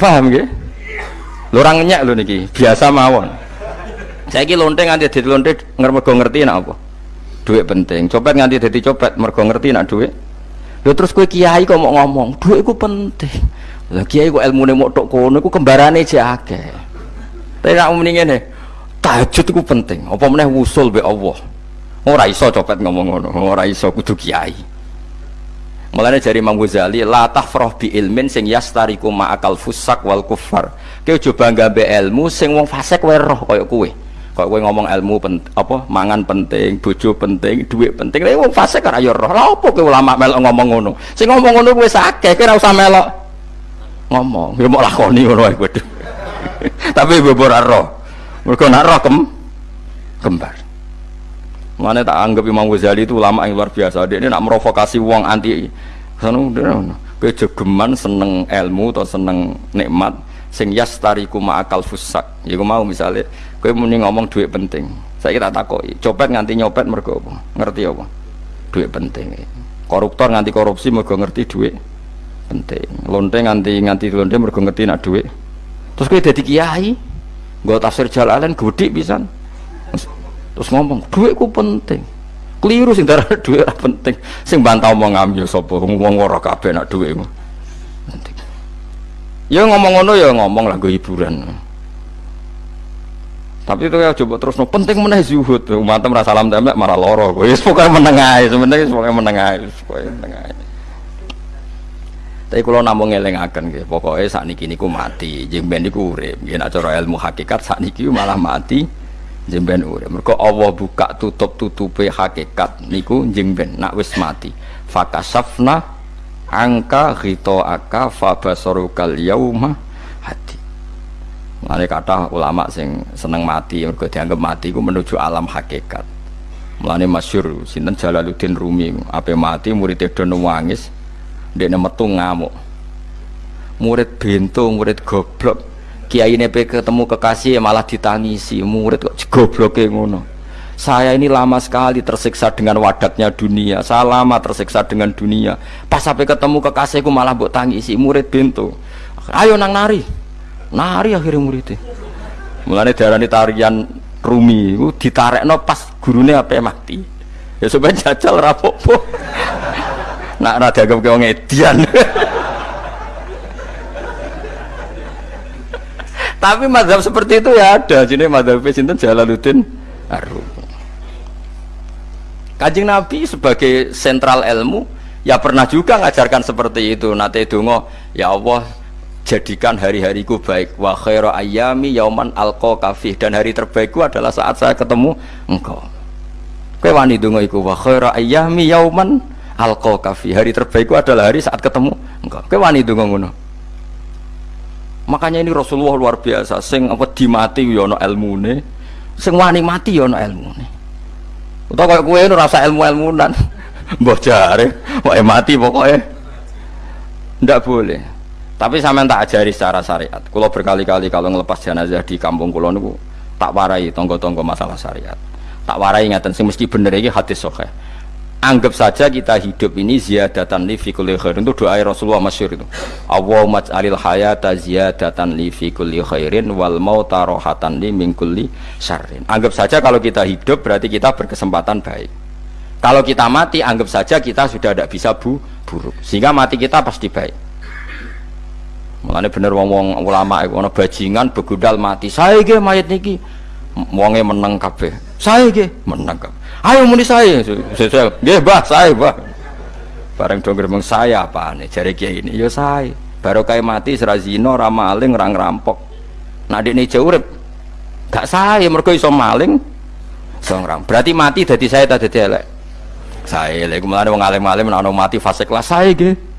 paham gak? lorang nyak lho niki biasa mawon saya ki lonte nganti dadi lonte mergo ngerti nak apa? Duit penting. Copet nganti dadi copet mergo ngerti nak duit. Lho terus kue kiai kok mau ngomong? Duit itu penting. Lah kiai kok ilmune mau tok kono iku kembarane aja akeh. Tapi nak muni ngene tahajud itu penting. Apa meneh wusul be Allah? Ora iso copet ngomong ngono ora iso kudu kiai. Mulane dari Imam Ghazali la tafrah bi ilmin sing yastariku ma'akal fusak wal kufar. Kowe coba nggambe ilmu sing wong fasik wae roh kaya. Kok kowe ngomong ilmu pen, apa mangan penting, bojo penting, duit penting. Lah wong fasik ora roh. Lah apa kowe ulama melok ngomong ngono? Sing ngomong ngono kowe akeh, kowe ora usah melok ngomong. Ya mau lakoni ngono wae kowe. Tapi bebora roh. Mereka nak roh kem kembar. Mana tak anggap Imam Ghazali itu ulama yang luar biasa. Dia ini nak merovokasi uang anti sanu kejegeman seneng ilmu atau seneng nikmat sing yastariku ma'akal fusak. Ya mau misalnya kowe muni ngomong duit penting. Saya kira takoki, copet nganti nyopet mergo apa? Ngerti apa? Duit penting. Koruptor nganti korupsi mergo ngerti duit penting. Lonte nganti nganti lonte mergo ngerti nak duit. Terus kowe dadi kiai, Gak tafsir jalalan gede bisa. Terus ngomong, duitku penting. Keliru sing darah duit penting. Sing bantau mau ngambil sopo, ngomong ora kabeh nak duitmu. Penting. Ya ngomong ngono ya ngomong lagu hiburan. Tapi itu ya coba terus no penting mana zuhud. Umat merasa salam tembak marah loro. Ya pokoknya menengah sebenarnya pokoknya menengah pokoknya menengah. Tapi kalau namung ngelingaken nggih, pokoke sakniki niku mati, jeng ben niku urip. Nggih nek cara ilmu hakikat sakniki malah mati, jeng ben urip. Mergo Allah buka tutup-tutupe hakikat niku jeng ben nak wis mati. Fakasafna angka aka fabasarukal yauma. Mulane kata ulama sing seneng mati mergo dianggap mati iku menuju alam hakikat. Mulane masyhur sinten Jalaluddin Rumi, ape mati murid do dia metu ngamuk. Murid bento murid goblok kiai ini ketemu kekasih malah ditangisi murid kok goblok ngono. Saya ini lama sekali tersiksa dengan wadatnya dunia saya lama tersiksa dengan dunia. Pas sampai ketemu kekasihku malah buat tangisi murid bento. Ayo nang nari nari akhirnya muridnya. Mulanya darah tarian rumi. Ditarik no pas gurunya apa mati. Ya supaya jajal rapopo nak rada ke wong edian. Tapi madhab seperti itu ya ada. Jadi madhab sinten? Jalaluddin Arum Kajing Nabi sebagai sentral ilmu Ya pernah juga ngajarkan seperti itu. Nate dongo, ya Allah jadikan hari-hariku baik. Wa khairu ayami yauman alqa kafih dan hari terbaikku adalah saat saya ketemu engkau. Kowe wani dongo iku wa khairu ayami yauman alqa kafih. Hari terbaikku adalah hari saat ketemu engkau. Kowe wani dongo ngono. Makanya ini Rasulullah luar biasa, sing apa dimati yo ana ilmune, sing wani mati yo ana ilmune. Utawa kaya kowe ora rasa ilmu-ilmunan. Mbah jare, wae mati pokoknya. Ndak boleh. Tapi sampean tak ajari secara syariat. Kulo berkali-kali kalau ngelepas jenazah di kampung kulo niku tak warai tonggo-tonggo masalah syariat. Tak warai ngaten sing mesti bener iki hadis sahih. Anggap saja kita hidup ini ziyadatan li fi kulli khair. Itu doa Rasulullah masyhur itu. Allahumma ij'alil hayata ziyadatan li fi kulli khairin wal mauta rohatan li min kulli syarrin. Anggap saja kalau kita hidup berarti kita berkesempatan baik. Kalau kita mati anggap saja kita sudah tidak bisa bu buruk. Sehingga mati kita pasti baik. Mulane bener wong-wong ulama iku ana bajingan begudal mati. Saya ge mayit niki wonge meneng kabeh. Ge meneng kabeh. Ayo muni saya. Nggih Mbah, saya Mbah. Bareng dong gremeng saya nih jari kiai ini ya saya. Baru kayak mati sira zina, ora maling, ora ngerampok. Nah dekne jauh gak saya mergo iso maling. Iso. Berarti mati dadi saya tak dadi elek. Saya lek mulane wong alim-alim ana mati fase kelas saya nggih.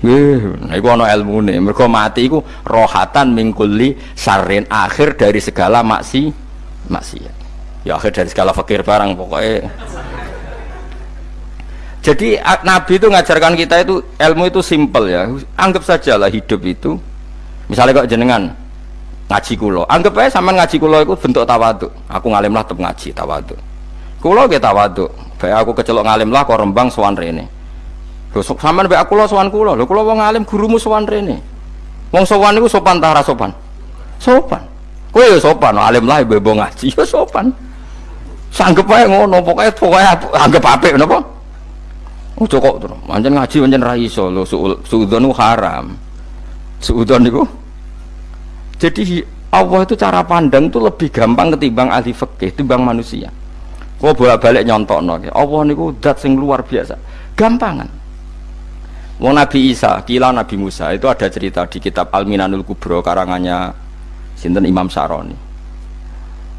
Nggih, nah iku ana ilmune. Mergo mati iku rohatan mingkuli sarin akhir dari segala maksi maksiat. Ya akhir dari segala fakir barang pokoknya. Jadi Nabi itu ngajarkan kita itu ilmu itu simpel ya. Anggap saja lah hidup itu. Misalnya kok jenengan ngaji kulo, anggap aja sama ngaji kulo itu bentuk tawadu. Aku ngalim lah tetap ngaji tawadu. Kulo kita tawadu. Baik aku kecelok ngalim lah kok rembang sowan rene. Lho sampean baik aku lo sowan kulo. Lho kulo wong ngalim gurumu sowan rene. Wong sowan itu sopan tara sopan. Sopan. Kowe ya sopan, alim lah bebo ngaji ya sopan. Sanggep ae ngono, pokoke pokoke anggap apik napa? Ojo kok terus. Pancen ngaji pancen ra iso lho suudzon haram. Suudzon niku. Jadi Allah itu cara pandang itu lebih gampang ketimbang ahli fikih, ketimbang manusia. Kau bolak-balik nyontokno. Allah niku zat sing luar biasa. Gampangan. Wong Nabi Isa, kila Nabi Musa itu ada cerita di kitab Al-Minanul Kubro karangannya Sinten Imam Saroni.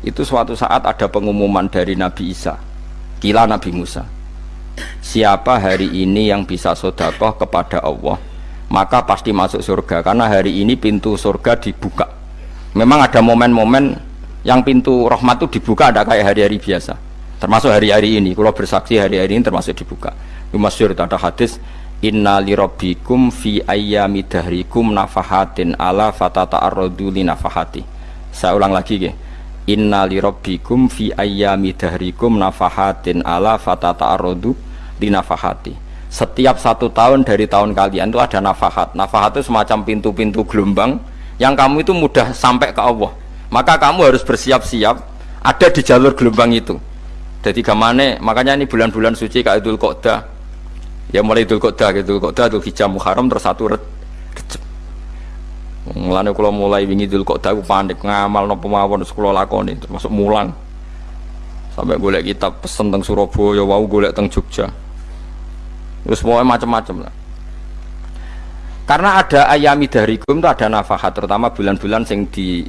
Itu suatu saat ada pengumuman dari Nabi Isa, kila Nabi Musa. Siapa hari ini yang bisa sodakoh kepada Allah, maka pasti masuk surga. Karena hari ini pintu surga dibuka. Memang ada momen-momen yang pintu rahmat itu dibuka ada kayak hari-hari biasa. Termasuk hari-hari ini. Kalau bersaksi hari-hari ini termasuk dibuka. Itu masyur ada hadis Inna lirabbikum fi ayyami dahrikum nafahatin ala fatata arrodu li nafahati. Saya ulang lagi ke Inna lirabbikum fi ayyami dahrikum nafahatin ala fatata arrodu li nafahati. Setiap satu tahun dari tahun kalian itu ada nafahat. Nafahat itu semacam pintu-pintu gelombang Yang kamu itu mudah sampai ke Allah. Maka kamu harus bersiap-siap Ada di jalur gelombang itu. Jadi gamane makanya ini bulan-bulan suci kayak Idul Qodah ya mulai Idul Qodah Idul Qodah Idul Hijjah Muharram terus satu Recep Mulane kalau mulai wingi Idul Qodah aku panik ngamal nopo mawon kula lakoni termasuk mulang. Sampai golek kitab pesen teng Surabaya wau golek teng Jogja. Terus semuanya macam-macam lah. Karena ada ayami darikum itu ada nafahat terutama bulan-bulan sing di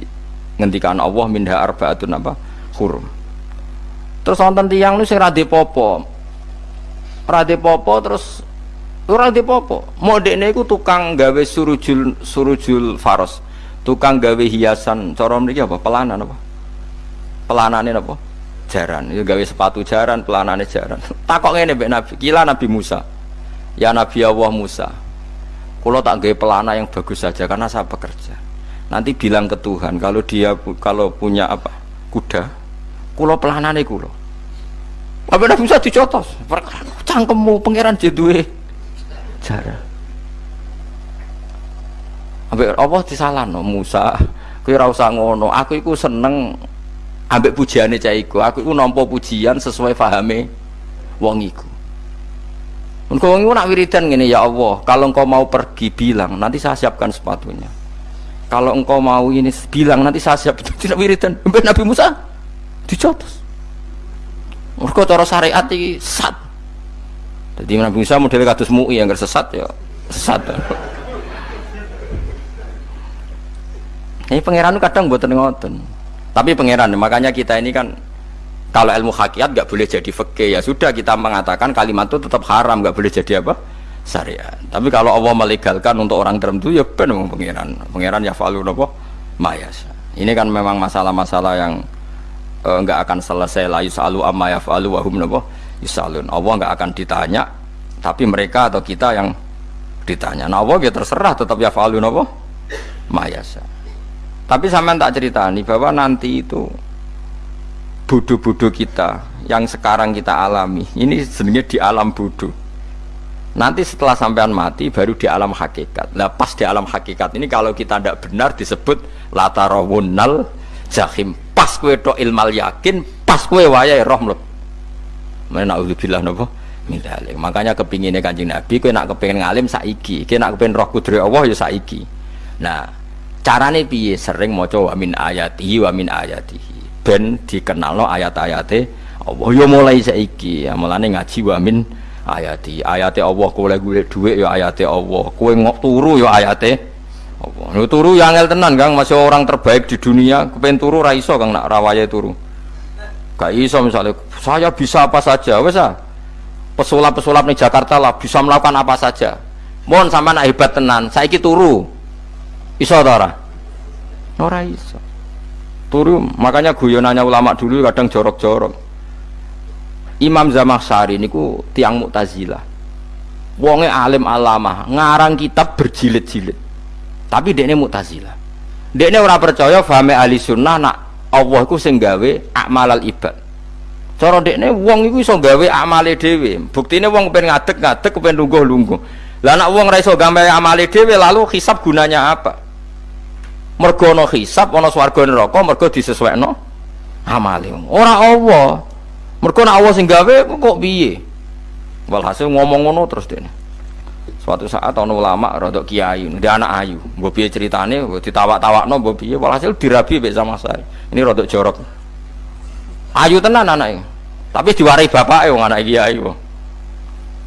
ngendikan Allah minha arbaatun apa? Hurum. Terus wonten tiyang nu sing ra popo Rade popo terus ora popo. Modekne iku tukang gawe surujul surujul faros. Tukang gawe hiasan cara mriki apa? Pelanan apa? Pelanane apa? Jaran. Itu gawe sepatu jaran, pelanane jaran. Takok ngene mbek Nabi, kila Nabi Musa. Ya Nabi Allah Musa. Kalau tak gawe pelana yang bagus saja karena saya bekerja. Nanti bilang ke Tuhan kalau dia kalau punya apa? Kuda, kulo pelanane kulo apa Nabi Musa dicotos? Cangkemmu pangeran jedue cara. Ambek apa disalahno Musa? Kowe ora usah ngono. Aku iku seneng ambek pujiane cah iku. Aku iku nampa pujian sesuai fahame wong iku. Engkau wong nak wiridan gini ya Allah, kalau engkau mau pergi bilang, nanti saya siapkan sepatunya. Kalau engkau mau ini bilang, nanti saya siap tidak wiridan. Nabi Musa dicotos. Mergo cara syariat iki sat. Jadi Nabi Musa model kados MUI yang sesat ya sesat. Ini pangeran kadang buat ngoten. Tapi pangeran makanya kita ini kan kalau ilmu hakikat nggak boleh jadi fikih ya sudah kita mengatakan kalimat itu tetap haram nggak boleh jadi apa syariat. Tapi kalau Allah melegalkan untuk orang tertentu ya benar pangeran. Pangeran ya falu nopo mayas. Ini kan memang masalah-masalah yang eh, nggak akan selesai la yusalu amma yafalu wa hum nopo yusalun. Allah nggak akan ditanya tapi mereka atau kita yang ditanya. Nah Allah ya terserah tetap ya falu nopo mayasa. Tapi sampean tak ceritani bahwa nanti itu bodoh-bodoh kita yang sekarang kita alami ini sebenarnya di alam bodoh nanti setelah sampean mati baru di alam hakikat nah pas di alam hakikat ini kalau kita tidak benar disebut latarawunal jahim. Pas kue to ilmal yakin pas kue wayai roh mleb mana naudzubillah nopo mindalik makanya kepinginnya kanjeng nabi kue nak kepingin ngalim saiki. Kue nak kepingin roh kudri Allah ya saiki. Nah carane piye? Sering maca wa min ayatihi wa min ayatihi. Ben dikenalno ayat-ayate Allah. Ya mulai saiki. Ya mulane ngaji wa min ayati ayate Allah kowe golek dhuwit ya ayate Allah. Kowe ngok turu ya ayate Allah. Lu turu ya angel tenan Kang. Masih orang terbaik di dunia. Kepen turu ra iso Kang nak rawaye turu. Gak iso misalnya saya bisa apa saja? Wes ah. Pesulap-pesulap di Jakarta lah bisa melakukan apa saja. Mohon sama nak hebat tenan saiki turu. Iso ta ora? Ora iso. Turu makanya guyonannya ulama dulu kadang jorok-jorok. Imam Zamakhsyari niku tiang Mu'tazilah. Wonge alim alama ngarang kitab berjilid-jilid tapi dekne Mu'tazilah dekne ora percaya fahame ahli sunnah nak Allah iku sing gawe akmalal ibad. Cara dekne wong iku iso gawe amale dhewe. Buktine wong pengen ngadeg-ngadeg pengen lungguh-lungguh. Lah nak wong ra iso gawe lalu hisab gunanya apa? Mergo ana hisab ana swarga neraka mergo disesuaikno amale ora Allah. Mergo nek Allah sing gawe kok piye? Walhasil ngomong ngono terus dene suatu saat ana ulama rada kiai dia anak ayu. Mbok piye ceritane? Mbok ditawak-tawakno mbok piye? Walhasil dirabi mek sama saya. Ini rada jorok. Ayu tenan anake tapi diwarai bapake wong anak kiai kok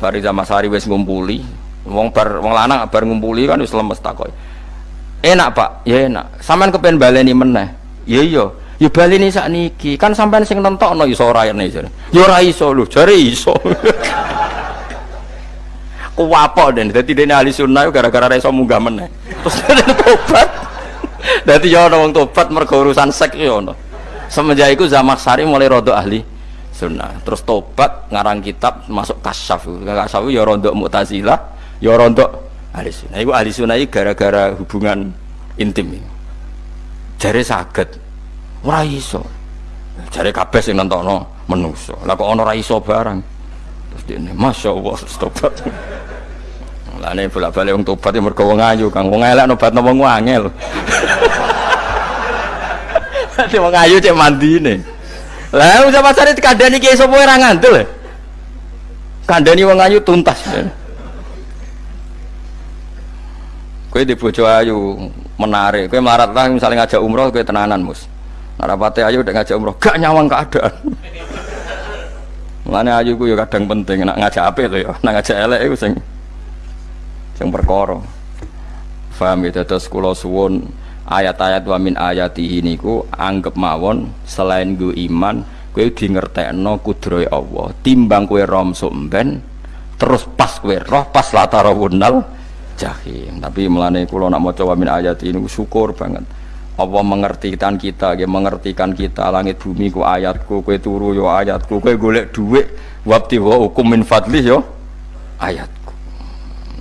bari sama sari wis ngumpuli. Wong bar wong lanang bar ngumpuli kan wis lemes takoki enak pak. Ya enak. Sampean kepen baleni meneh. Ya iya. Ya baleni sak niki kan sampean sing nentokno iso ora ene jare ya ora iso lho. Jare iso kuwapok den. Dadi dene ahli sunnah gara-gara ora iso munggah meneh. Terus tobat. Dadi ya ana wong tobat mergo urusan sek ya semenjak iku Zamakhsyari mulai rodo ahli sunnah. Terus tobat ngarang kitab masuk kasyaf. Kasyaf ya rondo mu'tazilah ya rondo ahli sunnah. Itu ahli sunnah itu gara-gara hubungan intim jari sakit ora iso. Jari kabeh sing nontono menuso lah kok ono ora iso barang terus dia masya Allah tobat. Lah ini bolak balik wong tobat yang mergo wong ayu kang. Wong elek nobat wong angel Nanti wong ayu cek mandi nih lah usah pasar itu kandani kiai sopo ora ngandel? Kandani wong ayu tuntas. Kue di bojo ayu menarik, kue melarat lah misalnya ngajak umroh kue tenanan mus. Narapate ayu udah ngajak umroh, gak nyawang keadaan. Mulane ayu ku ya kadang penting, nak ngajak apa itu ya, nak ngajak elek itu sing sing perkara. Faham ya? Terus kula suwun ayat-ayat wa min ayatihi niku anggap mawon selain gue iman kue di ngertekno kudroy Allah. Timbang kue rom sumben terus pas kue roh pas latara wunal jahim. Tapi melane kulo nak maca min ayat ini syukur banget Allah mengertikan kita dia mengertikan kita. Langit bumi ku ayatku kue turu yo ayatku kue golek duit. Wabti wa hukum min fadlih yo ayatku.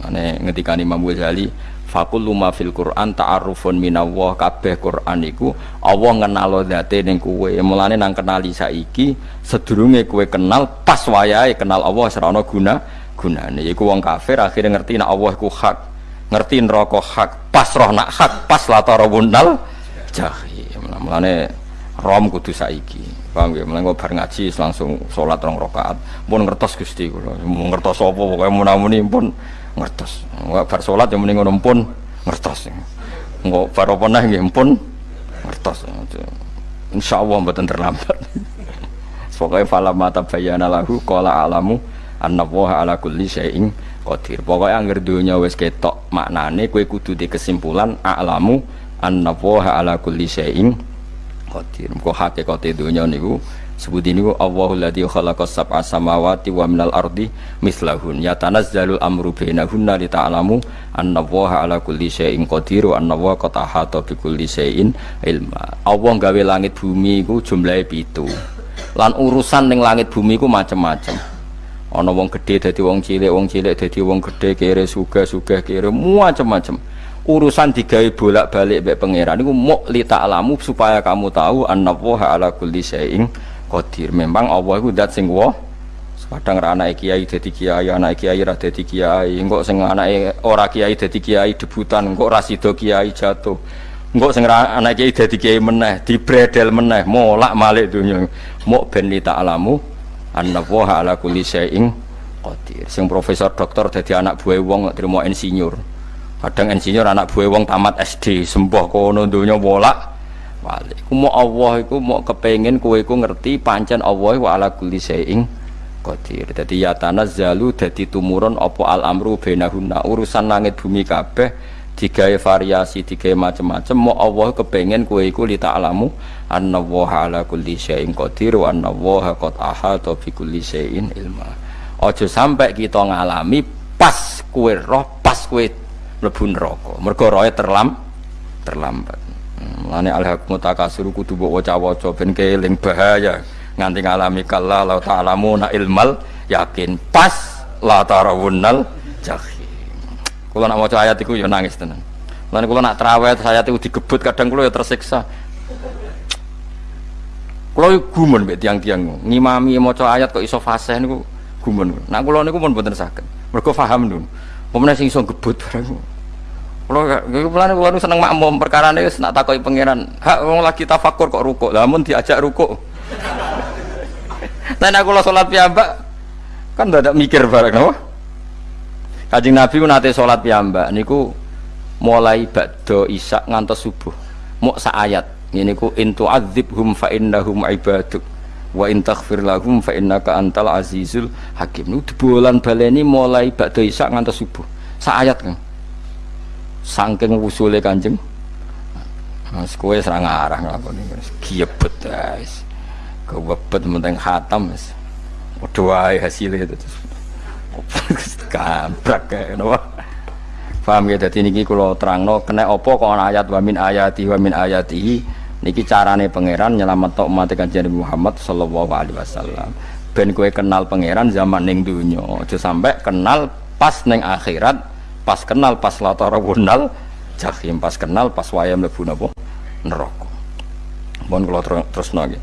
Ane ngetikan Imam Ghazali fakul luma fil Quran ta'arufun minallah. Kabeh Quran iku Allah ngenalo date ning kowe. Mulane nang kenali saiki sedurunge kowe kenal pas wayahe kenal Allah serana guna gunane. Iku wong kafir akhirnya ngerti nak Allah ku hak. Ngerti neraka hak pas roh nak hak pas latara wunal jahim mulane rom kudu saiki. Paham ya mulane bar ngaji langsung salat rong rakaat. Pun ngertos Gusti kula. Ngertos apa? Pokoke munamuni pun ngertos. Bar salat ya mending ngono pun ngertos. Enggak bar apa neh nggih? Pun ngertos. Insyaallah mboten terlambat. Pokoknya falamma tabayyana lahu qala alamu annallaha ala kulli syai'in qadir. Pokoke anggere donya wis ketok maknane kowe kudu di kesimpulan a'lamu annallaha ala kulli syai'in qadir. Kok hakikate donya niku. Sebut ini Allahul ladzi khalaqas sab'a samawati wa minal ardi mislahun yatanazzalul amru bainahunna li ta'lamu anna Allaha ala kulli syai'in qadir wa anna Allaha qad ahata bi kulli syai'in ilma Allah gawe langit bumi iku jumlahe pitu. Lan urusan ning langit bumi iku macem-macem. Ana wong gedhe dadi wong cilik wong cilik dadi wong gedhe kere sugih kere macem-macem urusan digawe bolak-balik mbek pangeran niku muk li ta'lamu supaya kamu tahu anna Allaha ala kulli syai'in qadir. Memang Allah itu dat sing wah kadang ra anake kiai dadi kiai anake kiai ra dadi kiai. Engko sing anake ora kiai dadi kiai debutan. Engko ra sida kiai jatuh. Engko sing ra anake kiai dadi kiai meneh dibredel meneh molak malik dunya. Muk ben li ta'lamu anna wa ala kulli syai'in qadir. Sing profesor doktor dadi anak buah wong terima insinyur kadang insinyur anak buah wong tamat SD sembah kono dunya molak walik. Ku mau Allah iku mau kepengen kowe iku ngerti pancen Allah wa ala kulli syai'in qadir. Dadi ya tanazzalu dadi tumurun apa al amru bainahunna urusan langit bumi kabeh digawe variasi digawe macam-macam mau Allah kepengen kowe iku li ta'lamu anna wa ala kulli syai'in qadir wa anna wa qad ahata bi kulli syai'in ilma. Aja sampai kita ngalami pas kowe roh pas kowe mlebu neraka. Mergo roe terlam terlambat. Mulane alhaqmu takasur kudu mbok waca-waca ben keling bahaya nganti ngalami kalla la ta'lamuna ilmal yakin pas la tarawunnal jahim. Kula nak maca ayat iku ya nangis tenan. Mulane kula nak traweh ayat iku digebut kadang kula ya tersiksa. Kula gumun mbek tiang-tiang ngimami maca ayat kok iso fasih niku gumun. Nak kula niku pun mboten saged. Mergo paham dulu. Pemene sing iso gebut barang. Kalau pelan pelan seneng makmum perkara ini nak takoi pangeran. Hak wong lagi tafakur kok rukuk. Namun diajak rukuk. Nah aku sholat piyambak kan tidak mikir bareng no? Kajing Nabi ku nate sholat piyambak niku mulai bakdo isak ngantos subuh. Mau ayat ini ku intu hum fa innahum ibaduk wa in taghfir lahum fa innaka antal azizul hakim. Nu bulan baleni mulai bakdo isak ngantos subuh. ayat kan saking wusule kanjeng Mas kowe serang arah nglakoni wis giebet guys. Kewebet menteng khatam wis. Hasile itu. Kabrak kae napa. Paham ya dadi niki kula terangno kena apa kok ana ayat wa min ayati wa min niki carane pangeran nyelamet umat kanjeng Muhammad sallallahu alaihi wasallam. Ben kowe kenal pangeran zaman ning donya, aja sampai kenal pas ning akhirat pas kenal pas wunal jahim pas kenal pas wayam lebu napa neraka mohon kula terus nggih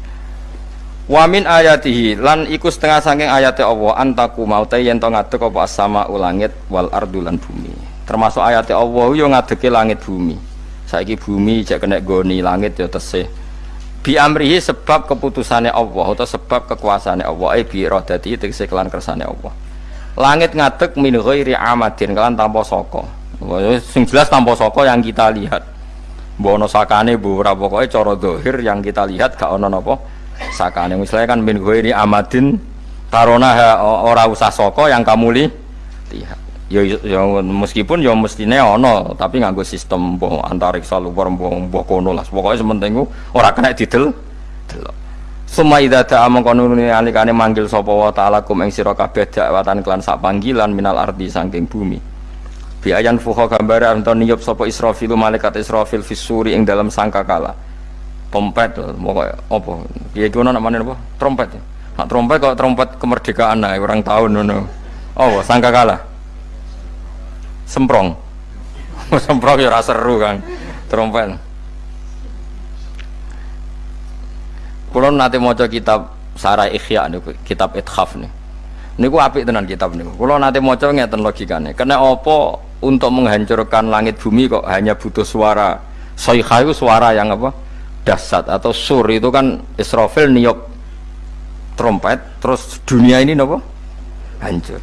Wamin ayatihi lan iku setengah saking ayatnya Allah antaku maute yen to ngadeg apa sama ulangit wal ardu lan bumi. Termasuk ayatnya Allah yo ngadege langit bumi. Saiki bumi jek kena goni langit yo tesih. Bi amrihi sebab keputusannya Allah atau sebab kekuasaannya Allah. Eh bi iradati tegese kelan kersane Allah langit ngadeg min ghairi amadin kalian tanpa soko sing jelas tanpa soko yang kita lihat. Bono sakane bu ora pokoke cara dohir yang kita lihat gak ono napa sakane. Misalnya kan min ghairi amadin tarona ora usah soko yang kamu li lihat. Ya, ya meskipun ya mestine ono tapi nganggo sistem boh antariksa luar boh boh kono lah. Pokoknya sementing ora kena didel delok Suma idza ta'a mongko nuruni alikane manggil sapa wa ta'ala kum ing sira kabeh dakwatan kelan sak panggilan minal ardi saking bumi. Bi ayan fuha gambare anton niyup sapa Israfil malaikat Israfil fisuri ing dalam sangkakala. Trompet pokoke apa? Piye ngono namane apa? Trompet. Nak trompet kok trompet kemerdekaan ae orang tahun ngono. Oh, sangkakala. Semprong. Semprong ya ora seru kan. Trompet. Kulo nanti mau kitab Sarai Ikhya nih, kitab Ithaf nih. Niku apik tenan kitab niku. Kulo nanti maca ngeten logikane. Kena apa untuk menghancurkan langit bumi kok hanya butuh suara soiha itu suara yang apa? Dasat atau sur itu kan Israfil niup trompet terus dunia ini nopo hancur.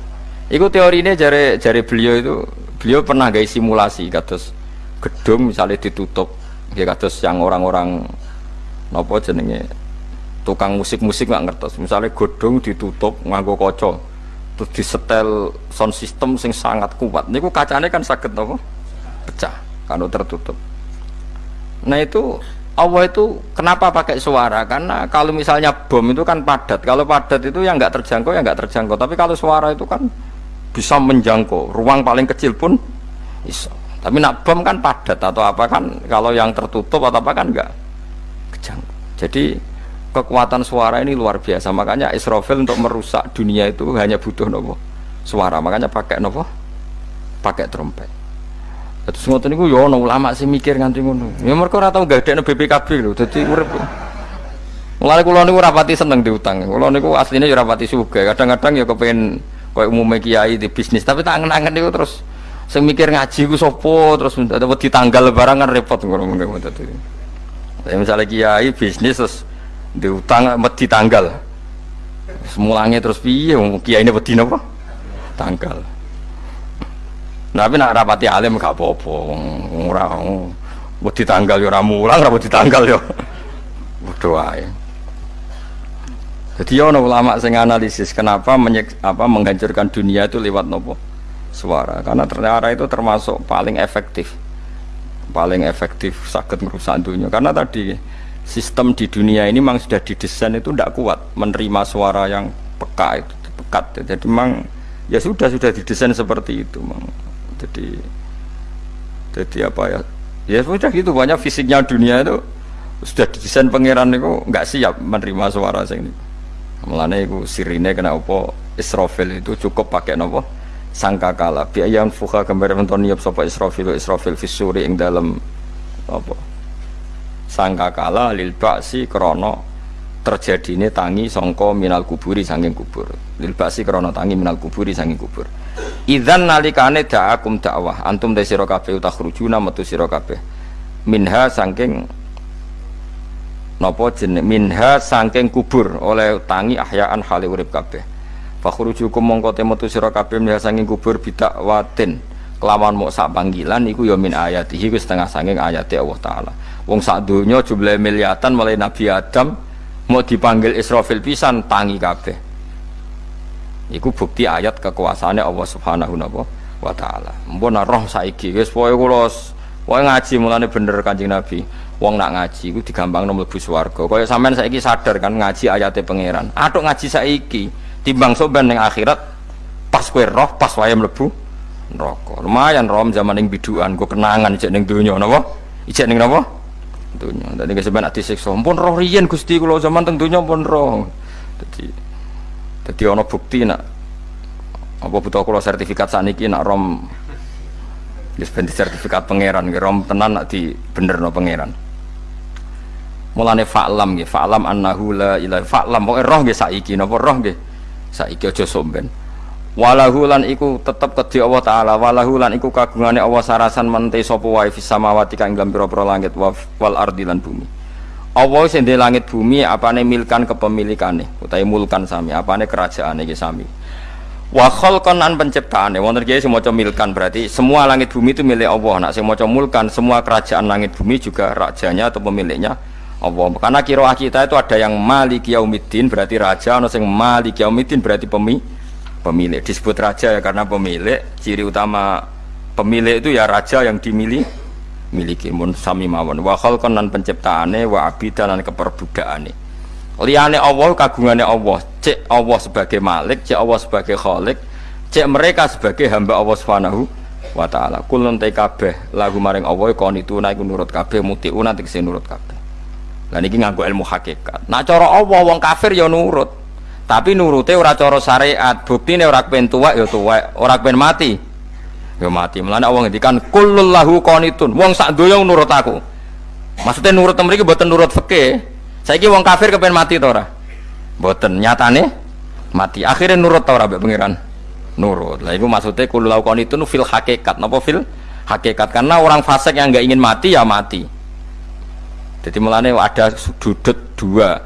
Iku teori ini jari jari beliau itu beliau pernah guys simulasi kados gedung misalnya ditutup ya kados yang orang-orang nopo jenenge tukang musik-musik nggak ngertos. Misalnya godong ditutup nganggo koco terus disetel sound system sing sangat kuat. Niku kacanya kan sakit nopo pecah kalau tertutup. Nah itu Allah itu kenapa pakai suara? Karena kalau misalnya bom itu kan padat. Kalau padat itu yang nggak terjangkau ya nggak terjangkau. Tapi kalau suara itu kan bisa menjangkau. Ruang paling kecil pun bisa tapi nak bom kan padat atau apa kan kalau yang tertutup atau apa kan nggak kejangkau. Jadi kekuatan suara ini luar biasa makanya Israfil untuk merusak dunia itu hanya butuh nopo suara makanya pakai nopo pakai trompet terus ngoten niku yo ono ulama sih mikir nganti ngono ya mereka ora tau gadekno BPKB lho dadi urip Mulane kula niku rapati seneng diutang. Kula niku aslinya ya rapati. Kadang-kadang ya kepengin koyo umume kiai di bisnis, tapi tak angen-angen niku terus sing mikir ngaji ku sapa terus wedi tanggal barang kan repot ngono ngono dadi. Misalnya kiai bisnis terus diutang wedi tanggal. Semulangnya terus piye kiai ini wedi napa? Tanggal. Nah, tapi nak rapati alim gak apa-apa wong ora wedi tanggal ya ora mulang wedi tanggal ya. Padha wae jadi ono ulama sing analisis kenapa menyek, apa menghancurkan dunia itu lewat nopo suara. Karena ternyata itu termasuk paling efektif. Paling efektif sakit merusak dunia. Karena tadi sistem di dunia ini memang sudah didesain itu tidak kuat menerima suara yang peka itu pekat jadi memang ya sudah sudah didesain seperti itu memang. Jadi jadi apa ya? Ya sudah gitu banyak fisiknya dunia itu sudah didesain pangeran itu nggak siap menerima suara sing ini. Melane itu sirine kena apa? Israfil itu cukup pakai nopo sangkakala. Biayang fuka gambar nonton niap sapa Israfil Israfil fisuri ing dalam apa sangka kala lil baksi krono terjadi ini tangi songko minal kuburi sanging kubur. Lil baksi krono tangi minal kuburi sanging kubur. Idan nalikane da'akum dakwah antum de sira kabeh utakhrujuna metu sira kabeh. Minha sangking napa jeneng? Minha sangking kubur oleh tangi ahyaan hale urip kabeh. Fakhrujukum mongko te metu sira kabeh minha sangking kubur bidak watin. Kelawan mau sak panggilan iku ya min ayatihi setengah sanging ayati Allah taala wong sak donya jumlah miliatan mulai Nabi Adam mau dipanggil Israfil pisan tangi kabeh. Iku bukti ayat kekuasaannya Allah Subhanahu wa taala. Mbon roh saiki wis pokoke kula pokoke ngaji mulane bener Kanjeng Nabi. Wong nak ngaji iku digampangno mlebu swarga. Kaya sampean saiki sadar kan ngaji ayate pangeran. Atuk ngaji saiki timbang soban ning akhirat pas kowe roh pas wae mlebu neraka. Lumayan rom zaman yang biduan gue kenangan ijek ning dunia napa? Ijek ning napa dunia. Dadi keseban ati siksa pun roh riyen Gusti kula zaman teng dunia pun roh. Dadi dadi ana bukti nak apa butuh kula sertifikat saniki nak rom ben sertifikat pangeran rom tenan nak di bener no pangeran. Mulane fa'lam nggih fa'lam annahu la ilaha fa'lam pokoke roh nggih saiki napa roh nggih? Saiki aja somben walahu lan iku tetep kedhi Allah taala. Walahu lan iku kagungane Allah sarasan mente sapa wae fis samawati kang dalam pira-pira langit wal ardi lan bumi. Allah sing langit bumi apane milkan kepemilikane utawi mulkan sami apane kerajaane iki sami. Wa khalqan an penciptaane. Wonten kiye sing maca milkan berarti semua langit bumi itu milik Allah. Nak sing maca mulkan semua kerajaan langit bumi juga rajanya atau pemiliknya Allah. Karena kira kita itu ada yang malik yaumiddin berarti raja. Ana sing malik yaumiddin berarti pemilik pemilik. Disebut raja ya karena pemilik. Ciri utama pemilik itu ya raja yang dimiliki. Miliki. Mun sami mawon. Wa khalqan lan penciptaane wa abidan lan keperbudakane liyane Allah kagungane Allah. Cek Allah sebagai malik cek Allah sebagai khalik cek mereka sebagai hamba Allah Subhanahu wa taala. Kulun te kabeh lagu maring Allah kon itu naik nurut kabeh mutiuna tegese nurut kabeh. Lan iki nganggo ilmu hakikat. Nah cara Allah wong kafir ya nurut tapi nurute ora cara syariat buktine ora kepen tuwek ya tuwek. Ora kepen mati. Ya mati. Mulane Allah ngendikan kullul lahu qanitun. Wong sak donya nurut aku. Maksudnya nurut mriki mboten nurut fikih. Saiki wong kafir kepen mati to ora? Mboten. Nyatane mati. Akhirnya nurut to ora mbek pangeran? Nurut. Lah itu maksudnya kullul lahu qanitun fil hakikat. Napa fil hakikat? Karena orang fasik yang nggak ingin mati ya mati. Jadi mulane ada sudut dua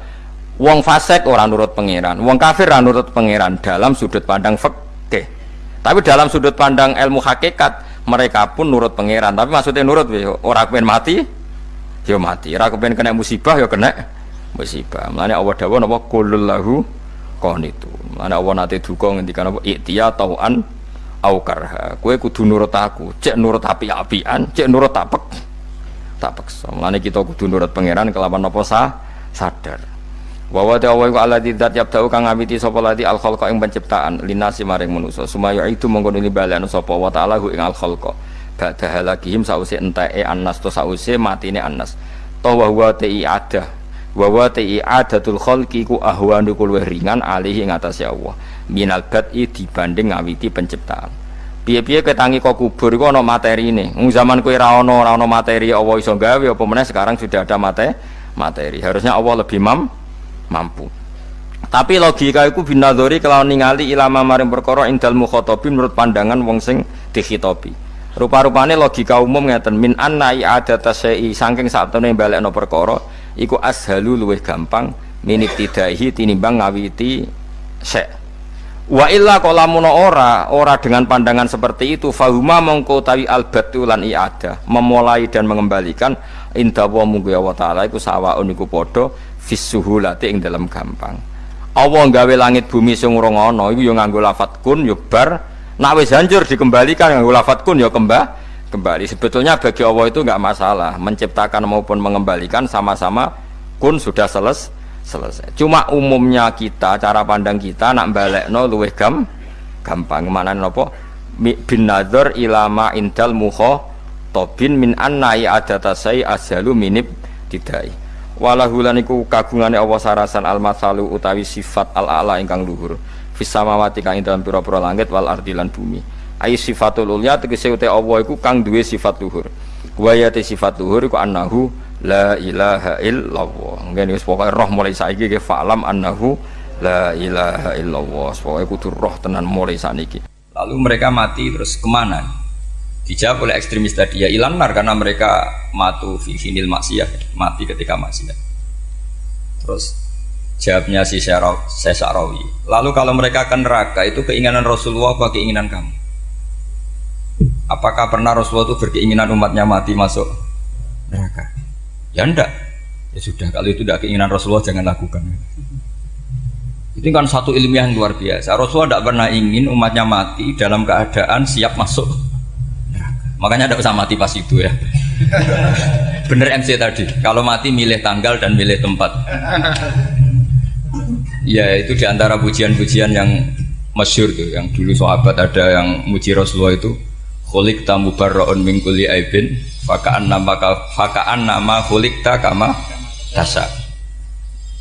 Wong fasik orang nurut pangeran, wong kafir orang nurut pangeran dalam sudut pandang fikih. Tapi dalam sudut pandang ilmu hakikat mereka pun nurut pangeran. Tapi maksudnya nurut orang pengen mati, ya mati. Orang pengen kena musibah ya kena musibah. Mulanya Allah dawuh napa kullu lahu itu. Mana Allah nate duka ngendikan apa iktiya tauan au karha. Kowe kudu nurut aku, cek nurut api-apian, cek nurut tapek. Tapek. Mulane kita kudu nurut pangeran kelawan apa sah sadar. Wa wa ta'ala wa alladzi dzat yabda'u kang ngawiti sapa lati al khalqa ing penciptaan linasi maring manusa. Sumaya itu mongko nuli balekno sapa wa ta'ala ing al khalqa. Ba'da halakihim sause enteke annas to sause matine annas. Toh wa huwa ta'i ada. Wa wa ta'i adatul khalqi ku ahwanu luwih ringan alihi ing atase Allah. Minal bad'i dibanding ngawiti penciptaan. Piye-piye ketangi kok kubur iku ana materine. Wong zaman kowe ra ana ora ana materi Allah iso gawe apa meneh sekarang sudah ada materi materi. Harusnya Allah lebih mam mampu. Tapi logika itu binadori kalau ningali ilama maring perkara indal mukhatabin menurut pandangan wong sing dikhitobi. Rupa-rupane logika umum ngeten min anna i'adata syai'i saking satune balekno perkara iku ashalu luwih gampang minit tidaihi tinimbang ngawiti syai'. Wa illa kalamun ora ora dengan pandangan seperti itu fahuma mongko tawi albatu lan i'adah memulai dan mengembalikan inda wa munggu ya wa taala iku sawaun iku padha fisuhulati ing dalam gampang. Allah nggawe langit bumi sing ora ana ya nganggo lafat kun ya bar. Hancur dikembalikan nganggo lafat kun ya kembah kembali. Sebetulnya bagi Allah itu enggak masalah menciptakan maupun mengembalikan sama-sama kun sudah seles selesai. Cuma umumnya kita cara pandang kita nak balekno luwih gam gampang. Mana nopo bin nador ilama indal muho tobin min annai adatasai ashalu minib didai walahulan iku kagungane Allah sarasan al masalu utawi sifat al ala ingkang luhur. Fis samawati kang ing dalam pira-pira langit wal ardi lan bumi. Ai sifatul ulya tegese uta Allah iku kang duwe sifat luhur. Wayate sifat luhur iku annahu la ilaha illallah. Ngene wis pokoke roh mulai saiki ke falam annahu la ilaha illallah. Pokoke kudu roh tenan mulai saniki lalu mereka mati terus ke mana dijawab oleh ekstremis tadi ya ilanar karena mereka matu fi finil maksiyah mati ketika maksiat. Terus jawabnya si Sesarawi lalu kalau mereka akan neraka itu keinginan Rasulullah apa keinginan kamu? Apakah pernah Rasulullah itu berkeinginan umatnya mati masuk neraka? Ya enggak ya sudah kalau itu tidak keinginan Rasulullah jangan lakukan. Itu kan satu ilmiah yang luar biasa. Rasulullah tidak pernah ingin umatnya mati dalam keadaan siap masuk makanya tidak usah mati pas itu ya. Bener MC tadi. Kalau mati milih tanggal dan milih tempat. Ya itu di antara pujian-pujian yang masyur tuh. Yang dulu sahabat ada yang muji Rasulullah itu khulik tamu barroon mingkuli aibin fakaan nama fakaan nama khulik kama tasa.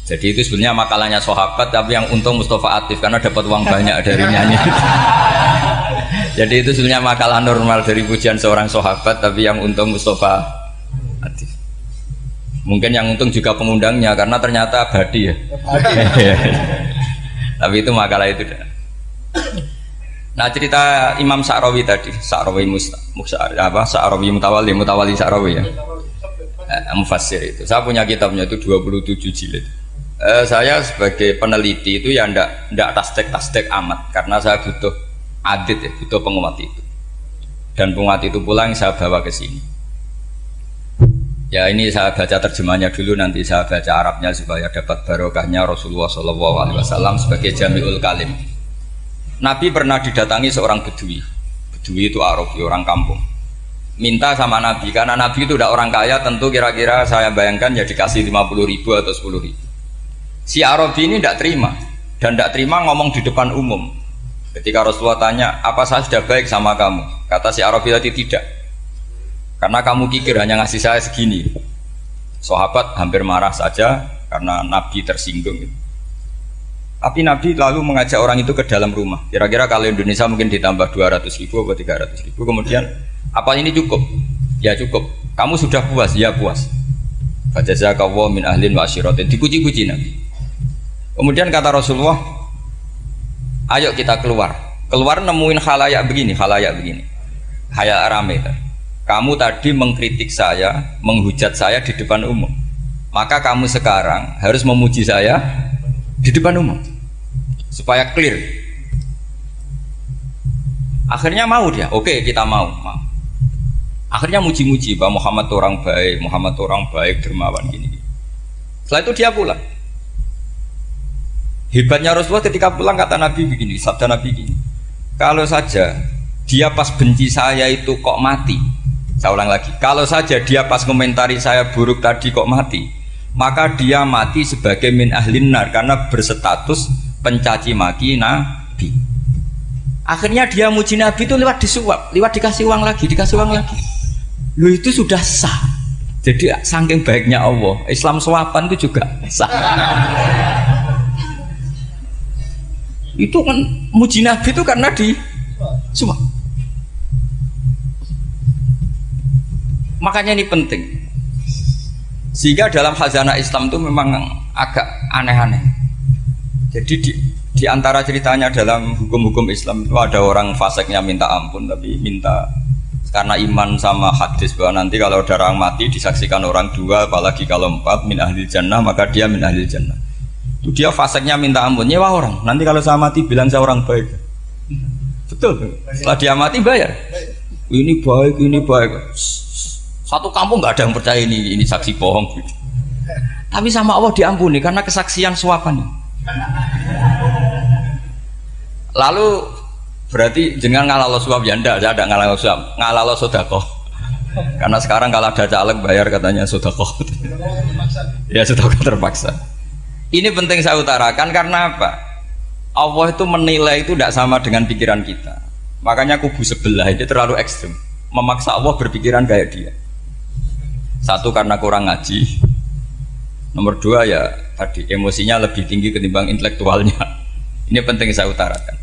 Jadi itu sebenarnya makalahnya sahabat tapi yang untung Mustafa Atif karena dapat uang banyak dari nyanyi jadi itu sebenarnya makalah normal dari pujian seorang sahabat tapi yang untung Mustafa Atif mungkin yang untung juga pengundangnya karena ternyata abadi ya. Tapi itu makalah itu. Nah cerita Imam Sa'rawi tadi Sa'rawi Musa, Musa apa Sa'rawi Mutawali Mutawali Sa'rawi ya. Eh, Mufassir itu. Saya punya kitabnya itu 27 jilid. Eh, saya sebagai peneliti itu ya ndak ndak tastek tastek amat karena saya butuh adit ya butuh penguat itu. Dan penguat itu pulang saya bawa ke sini. Ya ini saya baca terjemahnya dulu nanti saya baca Arabnya supaya dapat barokahnya Rasulullah SAW sebagai jamiul kalim. Nabi pernah didatangi seorang bedui. Bedui itu Arabi orang kampung. Minta sama Nabi karena Nabi itu udah orang kaya tentu kira-kira saya bayangkan ya dikasih 50 ribu atau 10 ribu. Si Arabi ini tidak terima dan tidak terima ngomong di depan umum Ketika Rasulullah tanya, apa saya sudah baik sama kamu? Kata si Arabi tadi tidak. Karena kamu kikir hanya ngasih saya segini. Sahabat hampir marah saja karena Nabi tersinggung. Tapi Nabi lalu mengajak orang itu ke dalam rumah. Kira-kira kalau Indonesia mungkin ditambah 200 ribu atau 300 ribu. Kemudian, apa ini cukup? Ya cukup. Kamu sudah puas? Ya puas. Fajazakawwa min ahlin wa asyiratin. Dipuji-puji Nabi. Kemudian kata Rasulullah, ayo kita keluar. Keluar nemuin halayak begini halayak begini. Halayak rame kamu tadi mengkritik saya menghujat saya di depan umum. Maka kamu sekarang harus memuji saya di depan umum. Supaya clear. Akhirnya mau dia. Oke kita mau, mau. akhirnya muji-muji bahwa Muhammad orang baik Muhammad orang baik dermawan gini setelah itu dia pulang Hebatnya Rasulullah ketika pulang kata Nabi begini, sabda Nabi begini. Kalau saja dia pas benci saya itu kok mati. Saya ulang lagi. Kalau saja dia pas komentari saya buruk tadi kok mati, maka dia mati sebagai min ahlin nar karena berstatus pencaci maki Nabi. Akhirnya dia muji Nabi itu lewat disuap, lewat dikasih uang lagi, dikasih uang lagi. Lu itu sudah sah. Jadi saking baiknya Allah, Islam suapan itu juga sah itu kan muji Nabi itu karena di semua makanya ini penting. Sehingga dalam khazanah Islam itu memang agak aneh-aneh. Jadi di, di antara ceritanya dalam hukum-hukum Islam itu ada orang faseknya minta ampun tapi minta karena iman sama hadis bahwa nanti kalau ada orang mati disaksikan orang dua apalagi kalau empat min ahli jannah maka dia min ahli jannah dia faseknya minta ampun nyewa orang. Nanti kalau saya mati bilang saya orang baik. Betul setelah dia mati bayar. Ini baik ini baik. Satu kampung nggak ada yang percaya ini ini saksi bohong. Tapi sama Allah diampuni karena kesaksian suapan. Lalu berarti jangan ngalah suap? Ya enggak ada ngalah suap. Ngalah sodako karena sekarang kalau ada caleg bayar katanya sodako ya sodako terpaksa ini penting saya utarakan karena apa? Allah itu menilai itu tidak sama dengan pikiran kita. Makanya kubu sebelah itu terlalu ekstrim. Memaksa Allah berpikiran kayak dia. Satu karena kurang ngaji. Nomor dua ya tadi emosinya lebih tinggi ketimbang intelektualnya. Ini penting saya utarakan.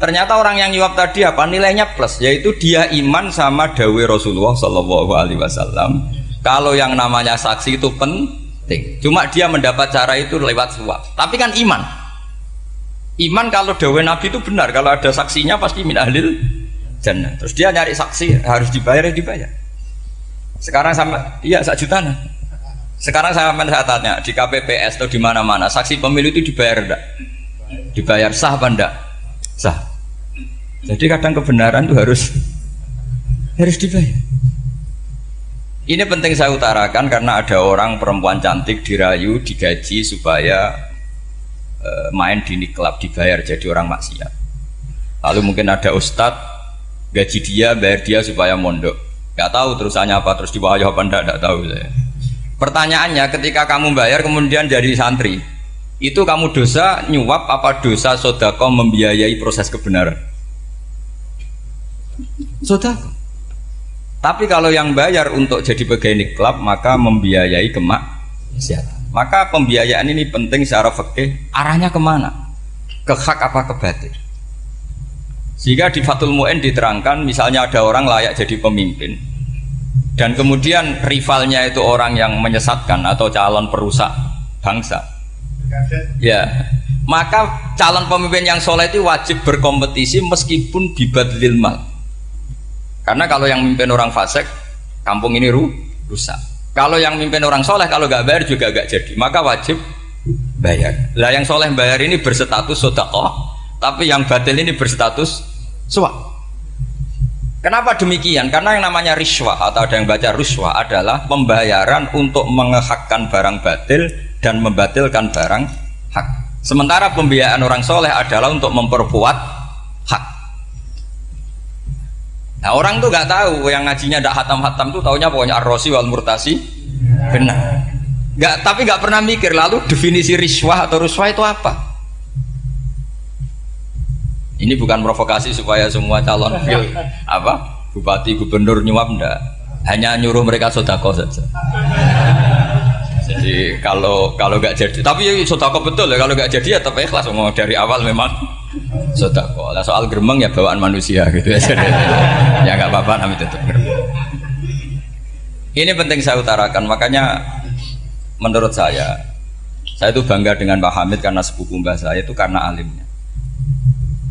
Ternyata orang yang nyuap tadi apa nilainya plus, yaitu dia iman sama dawe Rasulullah Shallallahu Alaihi Wasallam. Kalau yang namanya saksi itu penting penting. Cuma dia mendapat cara itu lewat suap. Tapi kan iman. Iman kalau dawe Nabi itu benar. Kalau ada saksinya pasti min ahlil jannah. Terus dia nyari saksi harus dibayar ya dibayar. Sekarang sama iya sak juta nah. Sekarang saya saya tanya di KPPS atau di mana-mana saksi pemilu itu dibayar enggak? Dibayar sah apa enggak? Sah. Jadi kadang kebenaran itu harus harus dibayar. Ini penting saya utarakan karena ada orang perempuan cantik dirayu, digaji supaya e, main di klub dibayar jadi orang maksiat. Lalu mungkin ada ustadz gaji dia, bayar dia supaya mondok. Gak tahu terusannya apa, terus di apa enggak, enggak tahu saya. Pertanyaannya ketika kamu bayar kemudian jadi santri, itu kamu dosa nyuap apa dosa sodako membiayai proses kebenaran? Sodako. Tapi kalau yang bayar untuk jadi pegawai klub maka membiayai kemaksiatan. Maka pembiayaan ini penting secara fikih. Arahnya ke mana? Ke hak apa ke batin? Sehingga di Fatul Mu'in diterangkan misalnya ada orang layak jadi pemimpin dan kemudian rivalnya itu orang yang menyesatkan atau calon perusak bangsa. Ya, maka calon pemimpin yang soleh itu wajib berkompetisi meskipun bibadlil mal karena kalau yang mimpin orang fasik, kampung ini ru rusak. Kalau yang mimpin orang soleh, kalau nggak bayar juga nggak jadi. Maka wajib bayar. Lah yang soleh bayar ini berstatus sodakoh, tapi yang batil ini berstatus suap. Kenapa demikian? Karena yang namanya riswah atau ada yang baca ruswah adalah pembayaran untuk mengehakkan barang batil dan membatilkan barang hak. Sementara pembiayaan orang soleh adalah untuk memperkuat hak. Nah orang tuh nggak tahu yang ngajinya tidak hatam-hatam tuh taunya pokoknya arrosi wal murtasi benar. Nggak tapi nggak pernah mikir lalu definisi riswah atau ruswah itu apa? Ini bukan provokasi supaya semua calon fil apa bupati gubernur nyuap ndak hanya nyuruh mereka sodako saja. Jadi kalau kalau nggak jadi tapi sodako betul ya kalau nggak jadi ya tapi ikhlas mau dari awal memang sodako lah soal geremeng ya bawaan manusia gitu. Ya ya nggak apa-apa namanya tetap ini penting saya utarakan. Makanya menurut saya saya itu bangga dengan Pak Hamid karena sepupu mbah saya itu karena alimnya.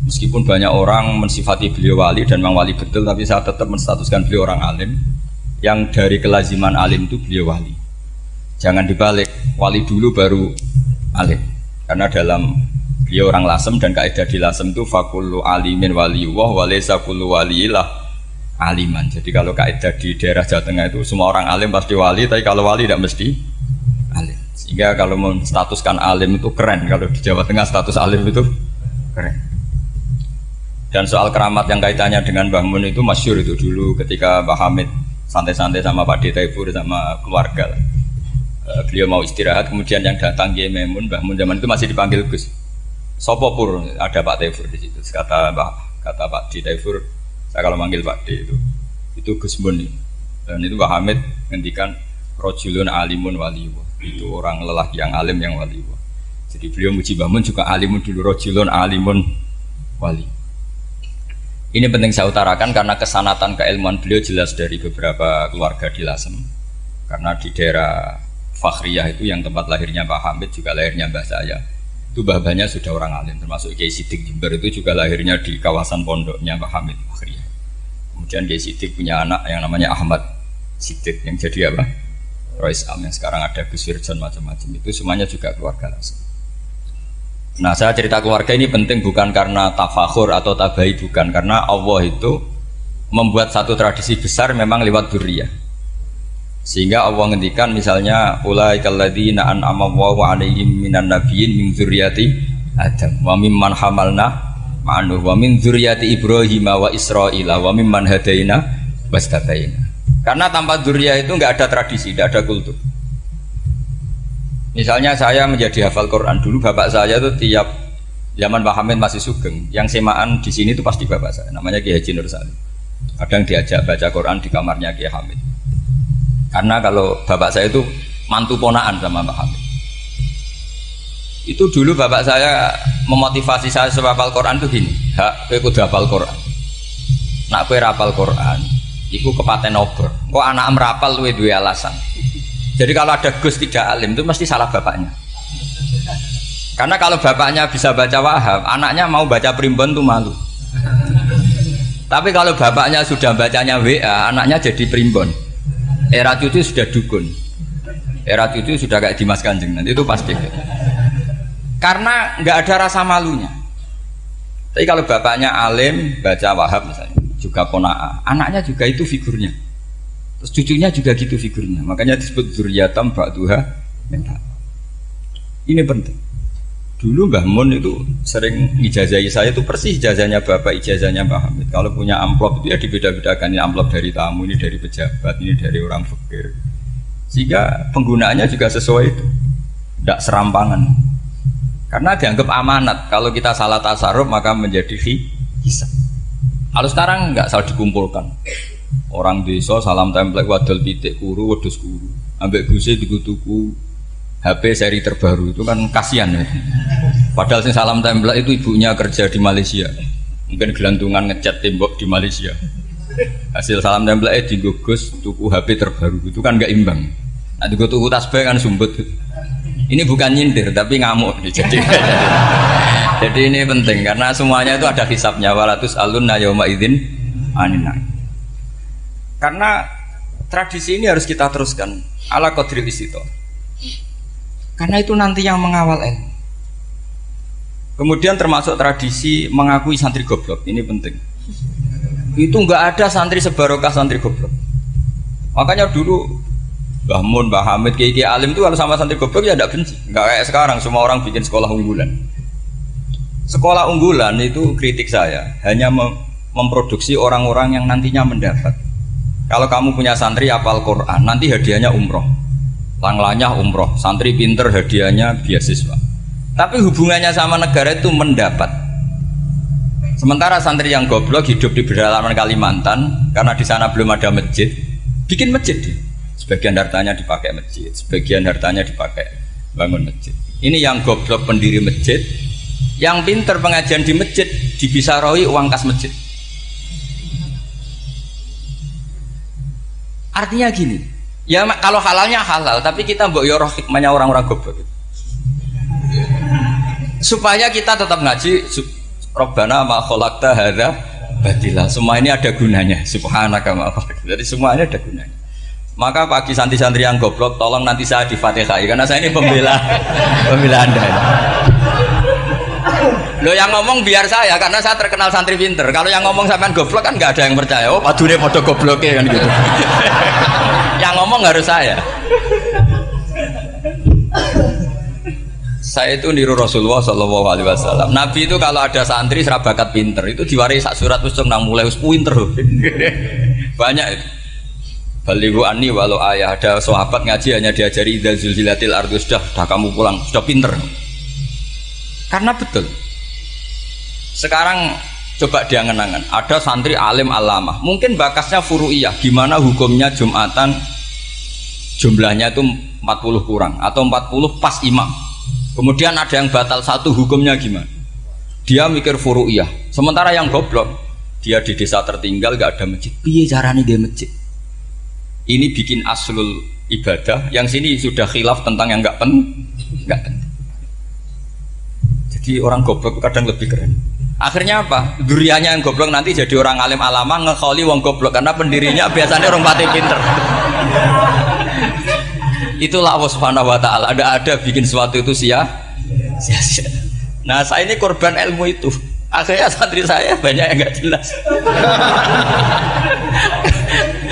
Meskipun banyak orang mensifati beliau wali dan memang wali betul tapi saya tetap menstatuskan beliau orang alim. Yang dari kelaziman alim itu beliau wali. Jangan dibalik wali dulu baru alim. Karena dalam dia orang lasem dan kaidah di lasem itu fakulu alimin waliullah walesa kullu waliilah aliman jadi kalau kaidah di daerah Jawa Tengah itu semua orang alim pasti wali tapi kalau wali tidak mesti alim Sehingga kalau menstatuskan alim itu keren. Kalau di Jawa Tengah status alim itu keren. Dan soal keramat yang kaitannya dengan Mbah Mun itu masyur itu dulu ketika Mbah Hamid santai-santai sama Pak Detaibur sama keluarga. Eh, beliau mau istirahat, kemudian yang datang Kiai Memun, Mbah Mun zaman itu masih dipanggil Gus. Sopo pur? Ada Pak Taifur di situ. Kata Mbah kata Pak Detaibur, saya kalau manggil Pak D itu itu Gus Mun. Dan itu Mbah Hamid ngendikan rojulun alimun waliwo itu orang lelaki yang alim yang wali jadi beliau muji bangun juga alimun dulu rojulun alimun wali. Ini penting saya utarakan karena kesanatan keilmuan beliau jelas dari beberapa keluarga di Lasem. Karena di daerah Fakhriyah itu yang tempat lahirnya Pak Hamid juga lahirnya Mbah saya itu babanya sudah orang alim termasuk Kiai Sidik Jember itu juga lahirnya di kawasan pondoknya Pak Hamid Fakhriyah kemudian Kiai Sidik punya anak yang namanya Ahmad Sidik yang jadi apa? Royce Am yang sekarang ada Gus Wirjon macam-macam. Itu semuanya juga keluarga langsung. Nah saya cerita keluarga ini penting bukan karena tafakhur atau tabai bukan. Karena Allah itu membuat satu tradisi besar memang lewat duriyah sehingga Allah ngendikan misalnya ulaikal ladzina an'ama Allahu 'alaihim minan nabiyyin min dzurriyyati Adam wa mimman hamalna ma'anu wa min dzurriyyati Ibrahim wa Israila wa mimman hadaina wastabaina karena tanpa duria itu nggak ada tradisi, nggak ada kultur. Misalnya saya menjadi hafal Quran dulu, bapak saya itu tiap zaman Pak Hamid masih sugeng, yang semaan di sini itu pasti bapak saya, namanya Kiai Haji Nur Salim. Kadang diajak baca Quran di kamarnya Kiai Hamid. Karena kalau bapak saya itu mantu ponaan sama Pak Hamid. Itu dulu bapak saya memotivasi saya supaya hafal Quran itu gini, hak, kue kudu hafal Quran. Nak kue hafal Quran, Iku kepaten obor. Kok anak merapal luwe dua alasan. Jadi kalau ada Gus tidak alim itu mesti salah bapaknya. Karena kalau bapaknya bisa baca wahab, anaknya mau baca primbon tuh malu. Tapi kalau bapaknya sudah bacanya WA, anaknya jadi primbon. Era cucu sudah dukun. Era cucu sudah kayak Dimas Kanjeng nanti itu pasti. Karena nggak ada rasa malunya. Tapi kalau bapaknya alim baca wahab misalnya, juga konaa anaknya juga itu figurnya terus cucunya juga gitu figurnya makanya disebut zuriatam ba'duha ini penting dulu Mbah Mun itu sering ijazahi saya itu persis ijazahnya bapak ijazahnya Mbah Hamid. Kalau punya amplop itu ya dibeda-bedakan. Ini amplop dari tamu ini dari pejabat ini dari orang fakir. Sehingga penggunaannya juga sesuai itu. Tidak serampangan. Karena dianggap amanat. Kalau kita salah tasarruf maka menjadi hisab. Kalau sekarang nggak salah dikumpulkan. Orang desa salam template wadol pitik kuru wedus kuru. Ambek guse tuku HP seri terbaru itu kan kasihan ya. Padahal sing salam template itu ibunya kerja di Malaysia. Mungkin gelantungan ngecat tembok di Malaysia. Hasil salam template di gugus tuku HP terbaru itu kan nggak imbang. Nah, tuku tasbih kan sumbut. Ini bukan nyindir tapi ngamuk jadi. jadi ini penting karena semuanya itu ada hisapnya walatus alun nayoma idin anina. Karena tradisi ini harus kita teruskan ala kodril itu. Karena itu nanti yang mengawal ilmu. Kemudian termasuk tradisi mengakui santri goblok ini penting. Itu nggak ada santri sebarokah santri goblok. Makanya dulu Mbah Mun, Mbah Hamid, Kiai Alim itu kalau sama santri goblok ya tidak benci. Enggak kayak sekarang semua orang bikin sekolah unggulan. Sekolah unggulan itu kritik saya hanya mem memproduksi orang-orang yang nantinya mendapat. Kalau kamu punya santri apal Quran, nanti hadiahnya umroh. Langlanya umroh, santri pinter hadiahnya beasiswa. Tapi hubungannya sama negara itu mendapat. Sementara santri yang goblok hidup di pedalaman Kalimantan karena di sana belum ada masjid, bikin masjid sebagian hartanya dipakai masjid, sebagian hartanya dipakai bangun masjid. Ini yang goblok pendiri masjid, yang pinter pengajian di masjid dibisaroi uang kas masjid. Artinya gini, ya kalau halalnya halal, tapi kita mbok yoroh hikmahnya orang-orang goblok. Supaya kita tetap ngaji, Robbana ma khalaqta hadza batila. Semua ini ada gunanya. Subhanaka ma Jadi semuanya ada gunanya. Maka pagi santri-santri yang goblok, tolong nanti saya di Fatihah karena saya ini pembela pembela Anda. Lo yang ngomong biar saya karena saya terkenal santri pinter. Kalau yang ngomong sampean goblok kan nggak ada yang percaya. Oh, padune foto gobloknya kan gitu. ngomong harus saya. Saya itu niru Rasulullah Shallallahu Alaihi Wasallam. Nabi itu kalau ada santri serabakat pinter itu diwaris sak surat usung nang mulai us pinter. Banyak itu. Balihu ani walau ayah ada sahabat ngaji hanya diajari idza zulzilatil ardu sudah, sudah kamu pulang sudah pinter. Karena betul. Sekarang coba dia ngenangan ada santri alim alama mungkin bakasnya furu'iyah gimana hukumnya jumatan jumlahnya itu 40 kurang atau 40 pas imam. Kemudian ada yang batal satu hukumnya gimana? Dia mikir furu'iyah. Sementara yang goblok dia di desa tertinggal gak ada masjid. Piye caranya dia masjid? Ini bikin aslul ibadah. Yang sini sudah khilaf tentang yang gak pen gak penting jadi orang goblok kadang lebih keren. Akhirnya apa? Durianya yang goblok nanti jadi orang alim alama ngekholi wong goblok. Karena pendirinya biasanya orang pati pinter. Itulah Allah Subhanahu wa taala. Ada ada bikin sesuatu itu sia sia-sia. Nah, saya ini korban ilmu itu. Akhirnya santri saya banyak yang nggak jelas.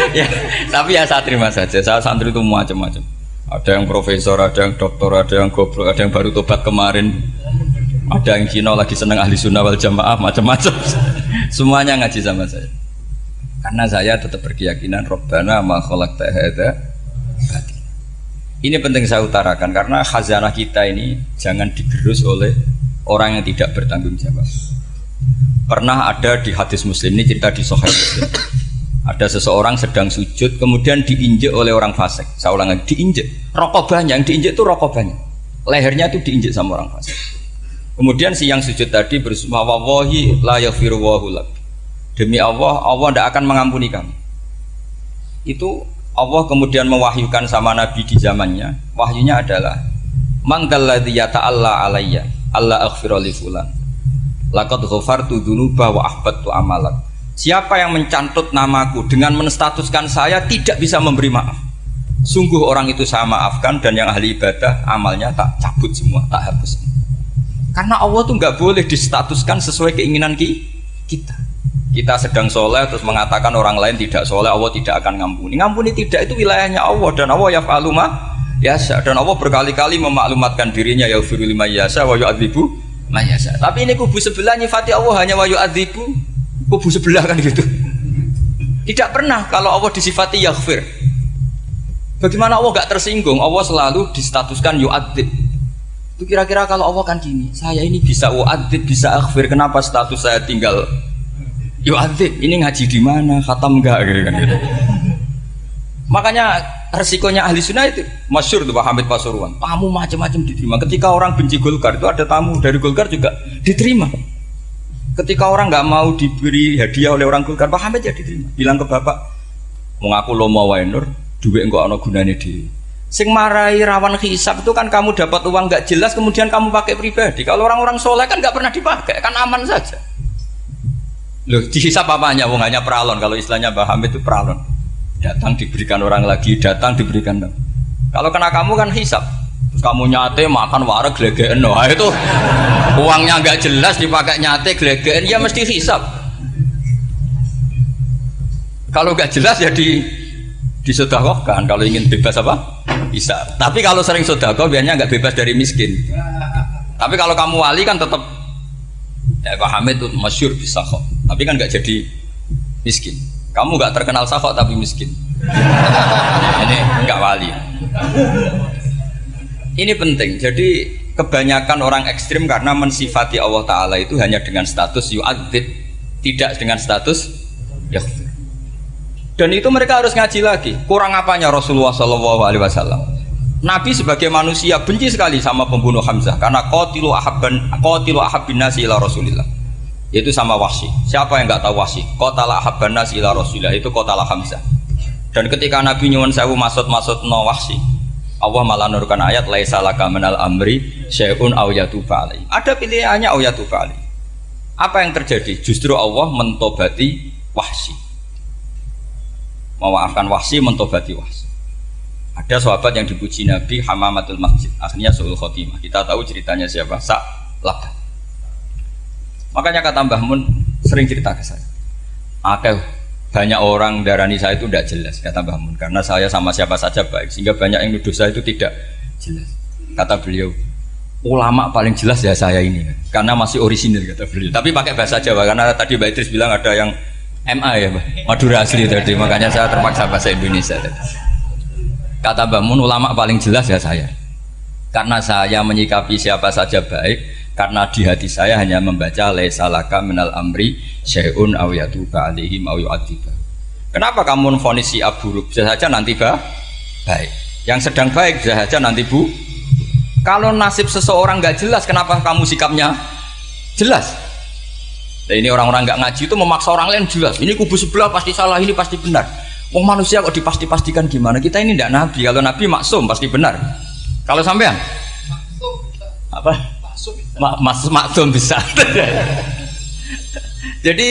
ya, tapi ya saya terima saja. Saya santri itu macam-macam. Ada yang profesor, ada yang doktor, ada yang goblok, ada yang baru tobat kemarin ada yang Cina lagi seneng ahli sunnah wal jamaah macam-macam semuanya ngaji sama saya karena saya tetap berkeyakinan Robbana ma khalaqta hadza ini penting saya utarakan karena khazanah kita ini jangan digerus oleh orang yang tidak bertanggung jawab. Pernah ada di hadis muslim ini cerita di Sahih Muslim. Ada seseorang sedang sujud kemudian diinjek oleh orang fasik. Saya ulang lagi diinjek. Rokok banyak yang diinjek itu rokok banyak. Lehernya itu diinjek sama orang fasik. Kemudian si yang sujud tadi bersumpah wallahi la Demi Allah, Allah tidak akan mengampuni kamu. Itu Allah kemudian mewahyukan sama Nabi di zamannya. Wahyunya adalah Man dalladzi yata'alla alayya Allah aghfira fulan. Laqad ghafartu wa ahbattu amalat. Siapa yang mencantut namaku dengan menstatuskan saya tidak bisa memberi maaf. Sungguh orang itu saya maafkan dan yang ahli ibadah amalnya tak cabut semua, tak hapus. Karena Allah tuh nggak boleh distatuskan sesuai keinginan kita. Kita sedang soleh terus mengatakan orang lain tidak soleh, Allah tidak akan ngampuni. Ngampuni tidak itu wilayahnya Allah dan Allah ya faluma yasa dan Allah berkali-kali memaklumatkan dirinya ya lima yasa wa yu'adzibu mayasa. Tapi ini kubu sebelah nyifati Allah hanya wa yu'adzibu kubu sebelah kan gitu. Tidak pernah kalau Allah disifati yaghfir. Bagaimana Allah gak tersinggung? Allah selalu distatuskan yu'adzib itu kira-kira kalau Allah kan gini, saya ini bisa wa'adzib, bisa akhfir, kenapa status saya tinggal yu'adzib, ini ngaji di mana, khatam enggak gitu kan gitu. Makanya resikonya ahli sunnah itu masyur tuh Pak Hamid Pasuruan. Tamu macam-macam diterima. Ketika orang benci Golkar itu ada tamu dari Golkar juga diterima. Ketika orang nggak mau diberi hadiah oleh orang Golkar, Pak Hamid ya diterima. Bilang ke bapak, mau ngaku lo mau wainur, duit enggak ono gunanya di Sing marai rawan hisap itu kan kamu dapat uang nggak jelas kemudian kamu pakai pribadi. Kalau orang-orang soleh kan nggak pernah dipakai, kan aman saja. Loh, dihisap apanya? Wong hanya peralon. Kalau istilahnya Baham itu peralon. Datang diberikan orang lagi, datang diberikan. Kalau kena kamu kan hisap. Terus kamu nyate makan wareg glegeen. Nah, itu uangnya nggak jelas dipakai nyate glegeen, ya mesti hisap. Kalau nggak jelas ya di disedekahkan. Kalau ingin bebas apa? bisa tapi kalau sering sodako biasanya nggak bebas dari miskin tapi kalau kamu wali kan tetap ya Pak Hamid itu masyur bisa kok tapi kan nggak jadi miskin. Kamu nggak terkenal sakok tapi miskin. Ini nggak wali. Ini penting. Jadi kebanyakan orang ekstrim karena mensifati Allah Ta'ala itu hanya dengan status yu'adzib tidak dengan status ya dan itu mereka harus ngaji lagi. Kurang apanya Rasulullah Shallallahu Alaihi Wasallam? Nabi sebagai manusia benci sekali sama pembunuh Hamzah karena kotilu ahabban kotilu ahabbin nasi ila Rasulillah. Itu sama Wahsy. Siapa yang nggak tahu Wahsy? Kotala ahabban nasi ila Rasulillah itu kotala Hamzah. Dan ketika Nabi nyuwun sewu maksud-maksud no Wahsy, Allah malah nurkan ayat laisa laka minal amri syai'un aw yatuba Ada pilihannya aw yatuba Apa yang terjadi? Justru Allah mentobati Wahsy memaafkan wahsi mentobati wahsi ada sahabat yang dipuji Nabi Hamamatul Masjid. Akhirnya Suhul Khotimah. Kita tahu ceritanya siapa? Sa Laban makanya kata Mbah Mun sering cerita ke saya. Akeh banyak orang darani saya itu tidak jelas kata Mbah Mun. Karena saya sama siapa saja baik sehingga banyak yang nuduh saya itu tidak jelas. Kata beliau ulama paling jelas ya saya ini. Karena masih orisinil kata beliau. Tapi pakai bahasa Jawa karena tadi Mbak Idris bilang ada yang MA ya Mbak. Madura asli tadi makanya saya terpaksa bahasa Indonesia. tadi. Kata Mbak Mun ulama paling jelas ya saya karena saya menyikapi siapa saja baik karena di hati saya hanya membaca laisalaka minal amri syai'un aw yatuba alaihim aw yu'adzibah kenapa kamu memfonis si buruk saja nanti bah baik yang sedang baik bisa saja nanti bu kalau nasib seseorang nggak jelas, kenapa kamu sikapnya jelas? Nah, ini orang-orang nggak ngaji itu memaksa orang lain jelas. Ini kubu sebelah pasti salah, ini pasti benar. Wong manusia kok dipasti-pastikan gimana? Kita ini tidak nabi. Kalau nabi maksum pasti benar. Kalau sampean apa? Ma mas maksum bisa. Jadi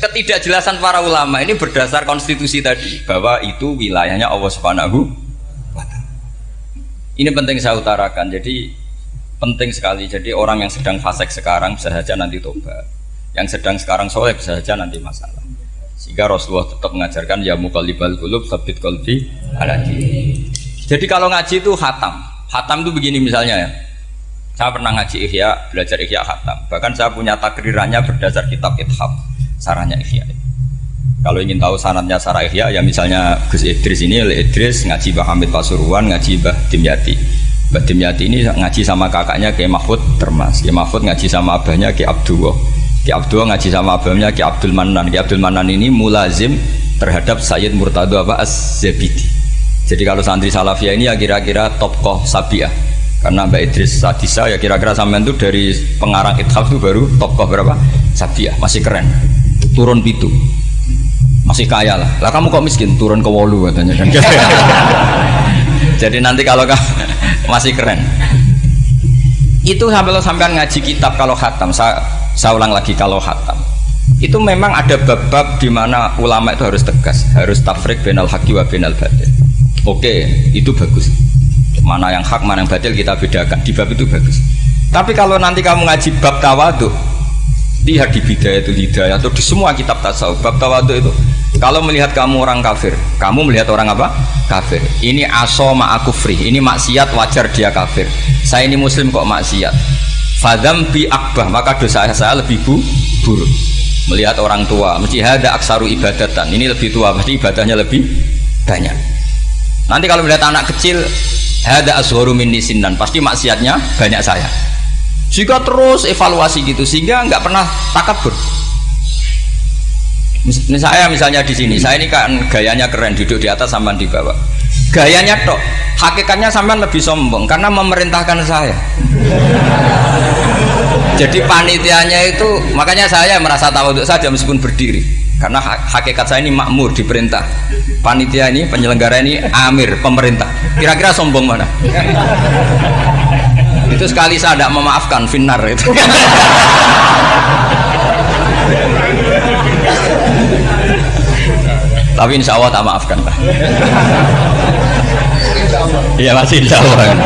ketidakjelasan para ulama ini berdasar konstitusi tadi bahwa itu wilayahnya Allah Subhanahu ini penting saya utarakan. Jadi penting sekali. Jadi orang yang sedang fasek sekarang bisa saja nanti tobat. Yang sedang sekarang soleh bisa saja nanti masalah. Sehingga Rasulullah tetap mengajarkan ya mukalibal kulub sabit kolbi aladi. Jadi kalau ngaji itu hatam. Hatam itu begini misalnya ya. Saya pernah ngaji ihya, belajar ihya hatam. Bahkan saya punya takrirannya berdasar kitab ithab. Sarahnya ihya. Kalau ingin tahu sanatnya Sarah Ihya, ya misalnya Gus Idris ini, oleh Idris ngaji Mbah Hamid Pasuruan, ngaji Mbah Dimyati. Mbah Dimyati ini ngaji sama kakaknya Kiai Mahfud Termas. Kiai Mahfud ngaji sama abahnya Kiai Abdullah. Kiai Abdullah ngaji sama abahnya Kiai Abdul Manan. Kiai Abdul Manan ini mulazim terhadap Sayyid Murtado apa Az-Zabidi. Jadi kalau santri Salafiyah ini ya kira-kira tokoh Sabiah. Karena Mbak Idris Sadisa ya kira-kira sampean itu dari pengarang Ithaf itu baru tokoh berapa? Sabiah, masih keren. Turun pitu masih kaya lah lah kamu kok miskin turun ke wolu katanya jadi nanti kalau kamu masih keren itu sampai lo sampean ngaji kitab kalau khatam saya ulang lagi kalau khatam itu memang ada bab-bab di mana ulama itu harus tegas harus tafrik benal haki wa benal batil oke itu bagus mana yang hak mana yang batil kita bedakan di bab itu bagus tapi kalau nanti kamu ngaji bab tawadu lihat di bidaya itu hidayah atau di semua kitab tasawuf bab tawadu itu kalau melihat kamu orang kafir, kamu melihat orang apa? Kafir. Ini aso free. Ini maksiat wajar dia kafir. Saya ini muslim kok maksiat. Fadam bi akbah maka dosa saya lebih bu buruk. Melihat orang tua, mesti ada aksaru ibadatan. Ini lebih tua, pasti ibadahnya lebih banyak. Nanti kalau melihat anak kecil, ada aswaru min dan pasti maksiatnya banyak saya. Jika terus evaluasi gitu sehingga nggak pernah takabur Mis saya misalnya di sini, saya ini kan gayanya keren duduk di atas sampai di bawah. Gayanya tok, hakikatnya sampai lebih sombong karena memerintahkan saya. Jadi panitianya itu makanya saya merasa tahu untuk saja meskipun berdiri karena hakikat saya ini makmur diperintah. Panitia ini penyelenggara ini amir pemerintah. Kira-kira sombong mana? itu sekali saya tidak memaafkan finar itu. tapi insya Allah tak maafkan iya masih insya Allah.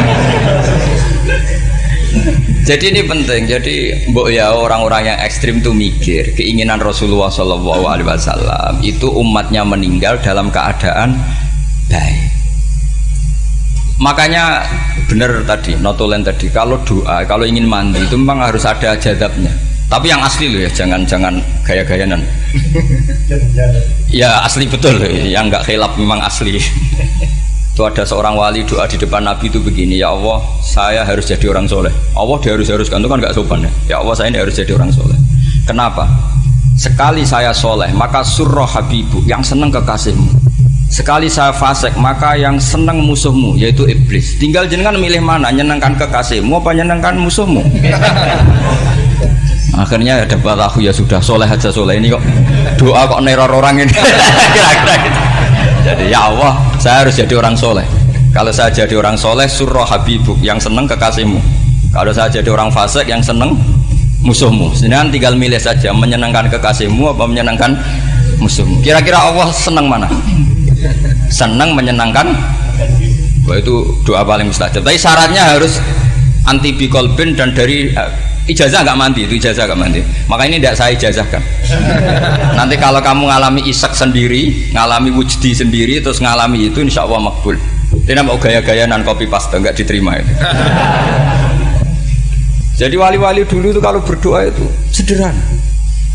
Jadi ini penting. Jadi mbok ya orang-orang yang ekstrim tuh mikir keinginan Rasulullah Shallallahu Alaihi Wasallam itu umatnya meninggal dalam keadaan baik. Makanya benar tadi notulen tadi kalau doa kalau ingin mandi itu memang harus ada jadabnya. Tapi yang asli loh ya jangan jangan gaya-gayanan. Ya asli betul. Yang nggak khilaf memang asli itu ada seorang wali doa di depan Nabi itu begini ya Allah saya harus jadi orang soleh. Allah dia harus harus itu kan nggak sopan ya. Ya Allah saya ini harus jadi orang soleh. Kenapa? Sekali saya soleh maka surah habibu yang senang kekasihmu. Sekali saya fasek maka yang senang musuhmu yaitu iblis. Tinggal jenengan milih mana nyenangkan kekasihmu apa nyenangkan musuhmu? Akhirnya ada aku ya sudah soleh aja soleh ini kok. Doa kok neror orang ini. Kira-kira gitu jadi ya Allah saya harus jadi orang soleh. Kalau saya jadi orang soleh surah habibuk yang seneng kekasihmu. Kalau saya jadi orang fasik yang seneng musuhmu. Sedangkan tinggal milih saja menyenangkan kekasihmu apa menyenangkan musuhmu. Kira-kira Allah seneng mana? Seneng menyenangkan? Itu doa paling mustajab. Tapi syaratnya harus anti bikolbin dan dari ijazah nggak mandi itu ijazah nggak mandi. Maka ini tidak saya ijazahkan. Nanti kalau kamu ngalami isak sendiri ngalami wujdi sendiri terus ngalami itu insya Allah makbul. Tidak mau gaya-gaya nan kopi pasta nggak diterima itu. Jadi wali-wali dulu itu kalau berdoa itu sederhana,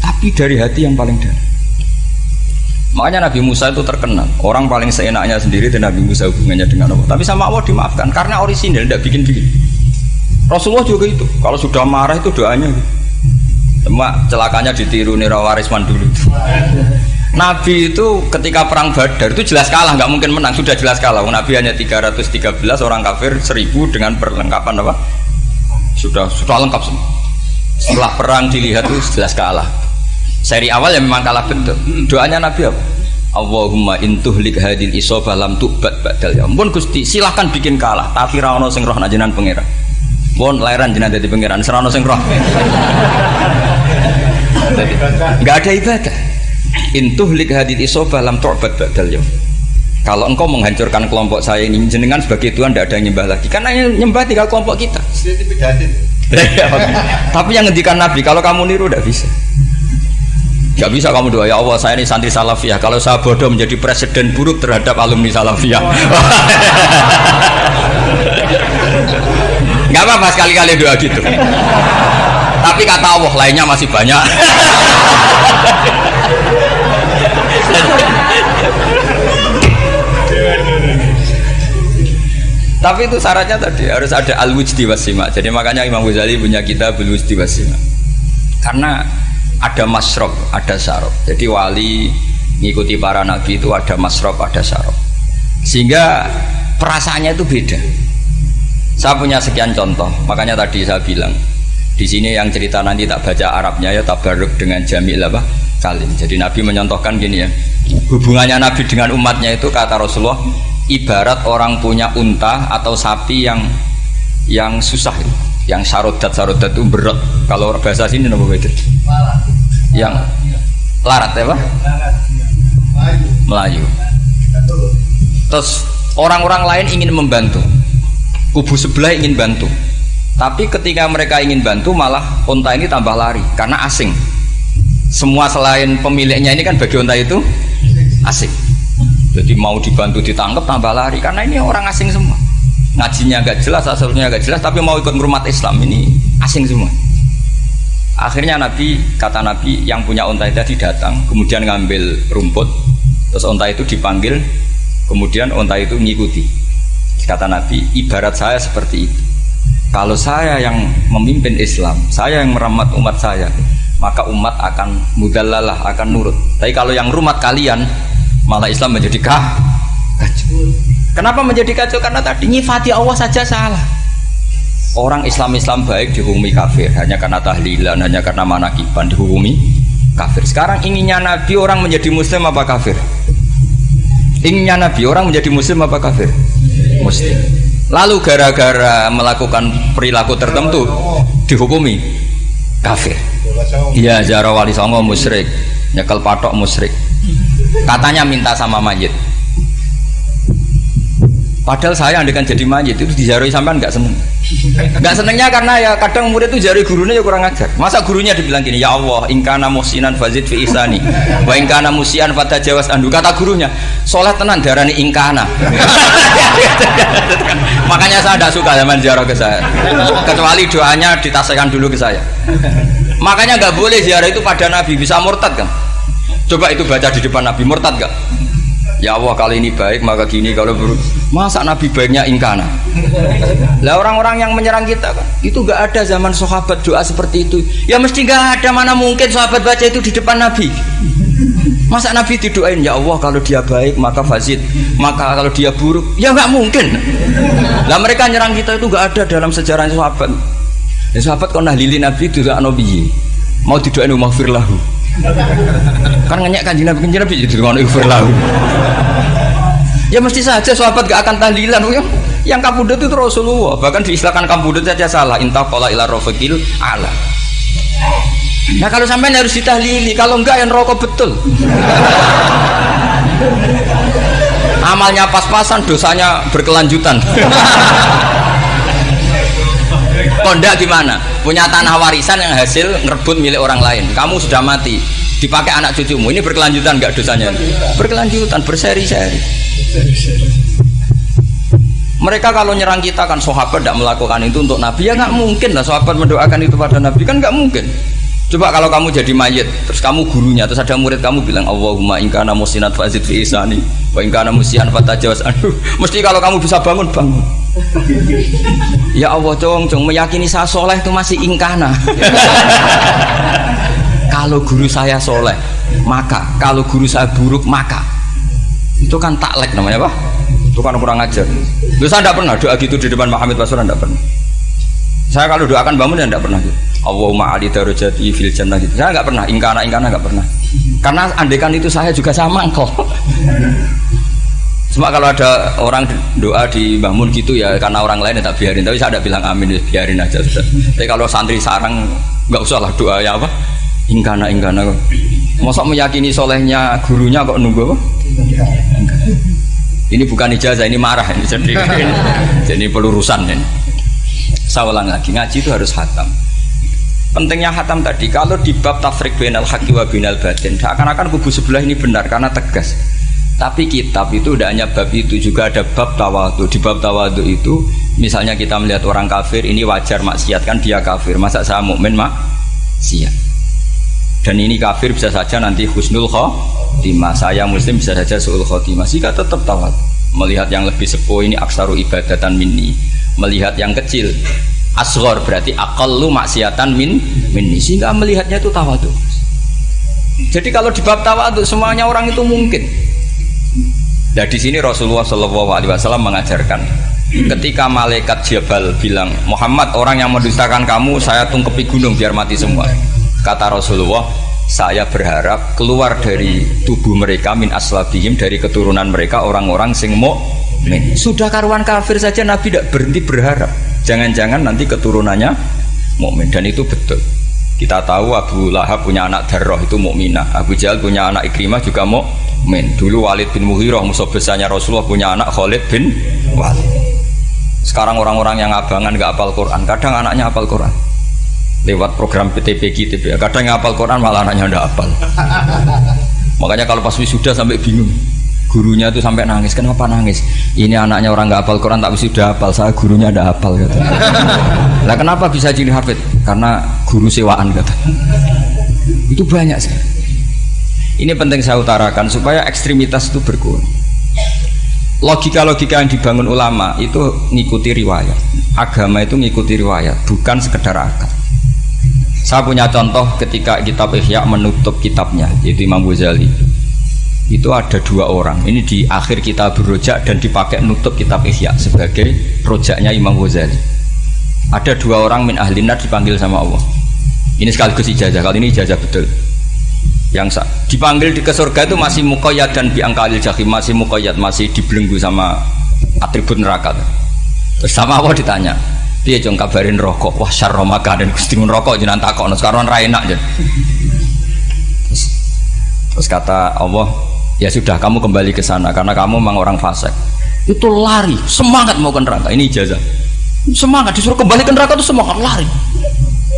tapi dari hati yang paling dalam. Makanya Nabi Musa itu terkenal. Orang paling seenaknya sendiri dan Nabi Musa hubungannya dengan Allah. Tapi sama Allah dimaafkan Karena orisinil, tidak bikin-bikin Rasulullah juga itu Kalau sudah marah itu doanya gitu. Cuma celakanya ditiru nih Warisman dulu Nabi itu ketika perang Badar itu jelas kalah, nggak mungkin menang, sudah jelas kalah. Nabi hanya 313 orang kafir, 1000 dengan perlengkapan apa? Sudah sudah lengkap semua. Setelah perang dilihat itu jelas kalah. Seri awal ya memang kalah betul. Doanya Nabi apa? Allahumma intuhlik hadil isobah lam tubat badal ya ampun Gusti silahkan bikin kalah tapi rawono sing roh najenan pangeran Pun lahiran jenengan jadi pangeran. Serono sing roh. Nggak ada ibadah. Intuhlik hadil isobah lam tubat badal ya kalau engkau menghancurkan kelompok saya ini jenengan sebagai Tuhan tidak ada yang nyembah lagi. Karena yang nyembah tinggal kelompok kita. Tapi yang ngendikan Nabi kalau kamu niru tidak bisa. Gak bisa kamu doa ya Allah saya ini santri salafiyah. Kalau saya bodoh menjadi presiden buruk terhadap alumni salafiyah. Gak apa-apa sekali-kali doa gitu. Tapi kata Allah lainnya masih banyak. Tapi itu syaratnya tadi harus ada al-wujdi wasima. Jadi makanya Imam Ghazali punya kita al-wujdi wasima. Karena ada masrob, ada syarab. Jadi wali ngikuti para nabi itu ada masrob, ada syarab. Sehingga perasaannya itu beda. Saya punya sekian contoh, makanya tadi saya bilang di sini yang cerita nanti tak baca Arabnya ya tabaruk dengan jamil apa? Kalim. Jadi Nabi menyontohkan gini ya, hubungannya Nabi dengan umatnya itu kata Rasulullah ibarat orang punya unta atau sapi yang yang susah itu yang sarodat sarodat itu berat. Kalau bahasa sini nama beda yang larat ya pak Melayu. Terus orang-orang lain ingin membantu kubu sebelah ingin bantu. Tapi ketika mereka ingin bantu malah unta ini tambah lari karena asing. Semua selain pemiliknya ini kan bagi unta itu asing. Jadi mau dibantu ditangkap tambah lari karena ini orang asing semua. Ngajinya agak jelas asalnya agak jelas tapi mau ikut merumat Islam ini asing semua. Akhirnya Nabi kata Nabi yang punya itu tadi datang kemudian ngambil rumput terus unta itu dipanggil kemudian unta itu mengikuti kata Nabi ibarat saya seperti itu kalau saya yang memimpin Islam saya yang merawat umat saya maka umat akan mudallalah akan nurut tapi kalau yang rumat kalian malah Islam menjadi kah kacau Kenapa menjadi kacau? Karena tadi nyifati Allah saja salah. Orang Islam-Islam baik dihukumi kafir hanya karena tahlilan, hanya karena manakiban dihukumi kafir. Sekarang inginnya Nabi orang menjadi muslim apa kafir? Inginnya Nabi orang menjadi muslim apa kafir? Muslim. Lalu gara-gara melakukan perilaku tertentu dihukumi kafir. Iya, Zara Wali Songo musyrik, nyekel patok musyrik. Katanya minta sama mayit Padahal saya andekan jadi mayit itu dijaroi sampean nggak seneng. Nggak senengnya karena ya kadang murid itu jari gurunya ya kurang ajar. Masa gurunya dibilang gini, ya Allah, ingkana musinan fazid fi isani, wa ingkana musian fata jawas andu. Kata gurunya, sholat tenan darani ingkana. Makanya saya tidak suka zaman ziarah ke saya. Kecuali doanya ditasekan dulu ke saya. Makanya nggak boleh ziarah itu pada Nabi bisa murtad kan? Coba itu baca di depan Nabi murtad gak? Ya Allah kali ini baik maka gini kalau buruk masa Nabi baiknya ingkana? Lah orang-orang yang menyerang kita kan itu gak ada zaman sahabat doa seperti itu. Ya mesti gak ada mana mungkin sahabat baca itu di depan Nabi? Masa Nabi didoain ya Allah kalau dia baik maka fazid maka kalau dia buruk. Ya gak mungkin. Lah mereka nyerang kita itu gak ada dalam sejarah sahabat. Ya, sahabat kau nahlili Nabi itu gak nabi mau didoain umah firlahu kan ngenyek kanjeng Nabi kanjeng Nabi jadi ngono iku lahu ya mesti saja sahabat gak akan tahlilan yang yang kabudut itu Rasulullah. Bahkan diistilahkan kabudut saja salah. Intah kola ila rofiqil ala. Nah kalau sampai harus ditahlili kalau enggak yang rokok betul. Amalnya pas-pasan dosanya berkelanjutan. Kondak gimana punya tanah warisan yang hasil ngerebut milik orang lain. Kamu sudah mati. Dipakai anak cucumu. Ini berkelanjutan nggak dosanya? Berkelanjutan berseri-seri. Mereka kalau nyerang kita kan sahabat tidak melakukan itu untuk Nabi. Ya nggak mungkin lah sahabat mendoakan itu pada Nabi. Kan nggak mungkin. Coba kalau kamu jadi mayit, terus kamu gurunya, terus ada murid kamu bilang Allahumma ingkana musinat fazid fi isani, wa ingkana musian fatajawaz anhu. Mesti kalau kamu bisa bangun bangun. Ya Allah cong cong meyakini saya soleh itu masih ingkana. kalau guru saya soleh, maka kalau guru saya buruk maka itu kan taklek namanya apa? Itu kan kurang ajar. Lu saya tidak pernah doa gitu di depan Muhammad Basuran tidak pernah. Saya kalau doakan bangun ya tidak pernah gitu. Allahumma ali darajati fil jannah gitu. Saya nggak pernah, ingkana ingkana nggak pernah. Karena andekan itu saya juga sama engkau. Cuma kalau ada orang doa di bangun gitu ya karena orang lain ya tak biarin. Tapi saya ada bilang amin ya biarin aja sudah. Tapi kalau santri sarang nggak usah lah doa ya apa? Ingkana ingkana. Mosok meyakini solehnya gurunya kok nunggu apa? Ini bukan ijazah, ini marah ini jadi jadi pelurusan ini. Saya ulang lagi ngaji itu harus hatam. Pentingnya hatam tadi kalau di bab tafrik binal haki wa binal batin seakan-akan kubu sebelah ini benar karena tegas. Tapi kitab itu tidak hanya bab itu juga ada bab tawadu. Di bab tawadu itu misalnya kita melihat orang kafir ini wajar maksiat kan dia kafir. Masa saya mukmin maksiat. Dan ini kafir bisa saja nanti husnul khotimah. Saya muslim bisa saja suul khotimah. Jika tetap tawadu. Melihat yang lebih sepuh ini aksaru ibadatan minni. Melihat yang kecil asghar berarti aqallu maksiatan min minni sehingga melihatnya itu tawadu. Jadi kalau di bab tawadu semuanya orang itu mungkin. Nah di sini Rasulullah Shallallahu Alaihi Wasallam mengajarkan ketika malaikat Jabal bilang Muhammad orang yang mendustakan kamu saya tungkepi gunung biar mati semua. Kata Rasulullah saya berharap keluar dari tubuh mereka min aslabihim dari keturunan mereka orang-orang sing mukmin. Sudah karuan kafir saja Nabi tidak berhenti berharap. Jangan-jangan nanti keturunannya mukmin dan itu betul. Kita tahu Abu Lahab punya anak Darroh itu mukminah. Abu Jahal punya anak Ikrimah juga mukmin. Dulu Walid bin Mughirah musuh besarnya Rasulullah punya anak Khalid bin Walid. Sekarang orang-orang yang abangan nggak apal Quran, kadang anaknya apal Quran. Lewat program PTPG TP. Kadang yang apal Quran malah anaknya nggak apal. Makanya kalau pas wisuda sampai bingung gurunya itu sampai nangis. Kenapa nangis? Ini anaknya orang nggak hafal Quran tak sudah hafal. Saya gurunya ada hafal gitu lah kenapa bisa jadi hafid? Karena guru sewaan kata. Itu banyak sih ini penting saya utarakan supaya ekstremitas itu berkurang. Logika-logika yang dibangun ulama itu ngikuti riwayat. Agama itu ngikuti riwayat bukan sekedar akal. Saya punya contoh ketika kitab Ihya menutup kitabnya yaitu Imam Ghazali itu ada dua orang. Ini di akhir kitab rojak dan dipakai nutup kitab Ihya sebagai rojaknya Imam Ghazali. Ada dua orang min ahlinar dipanggil sama Allah. Ini sekaligus ijazah. Kali ini ijazah betul. Yang dipanggil di ke surga itu masih mukoyat dan biangkalil jahim. Masih mukoyat masih dibelenggu sama atribut neraka terus sama Allah ditanya dia jong kabarin rokok? Wah syarromaka dan kustimun rokok jangan takut sekarang enak aja terus, terus kata Allah ya sudah kamu kembali ke sana karena kamu memang orang fasik. Itu lari semangat mau ke neraka ini ijazah. Semangat disuruh kembali ke neraka itu semangat lari.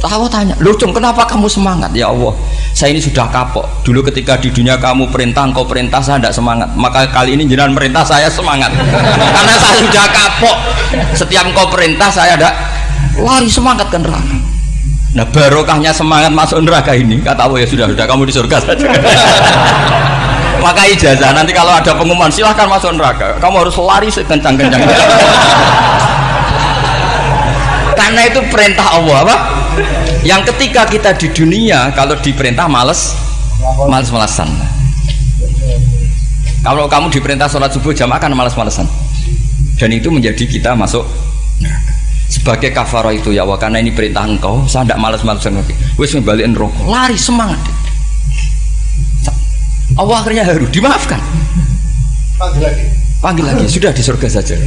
Tahu tanya lu cung kenapa kamu semangat? Ya Allah saya ini sudah kapok. Dulu ketika di dunia kamu perintah engkau perintah saya tidak semangat. Maka kali ini jenengan perintah saya semangat. Karena saya sudah kapok. Setiap engkau perintah saya ada lari semangat ke neraka. Nah barokahnya semangat masuk neraka ini. Kata Allah ya sudah sudah kamu di surga saja maka ijazah. Nanti kalau ada pengumuman silahkan masuk neraka. Kamu harus lari sekencang-kencang. Karena itu perintah Allah apa? Yang ketika kita di dunia kalau diperintah males males-malesan. Kalau kamu diperintah sholat subuh jamaah kan males-malesan. Dan itu menjadi kita masuk sebagai kafaro itu ya Allah karena ini perintah engkau saya tidak males-malesan lagi. Wis ngebalikin rokok lari semangat Allah akhirnya haru dimaafkan. Panggil lagi. Panggil lagi sudah di surga saja.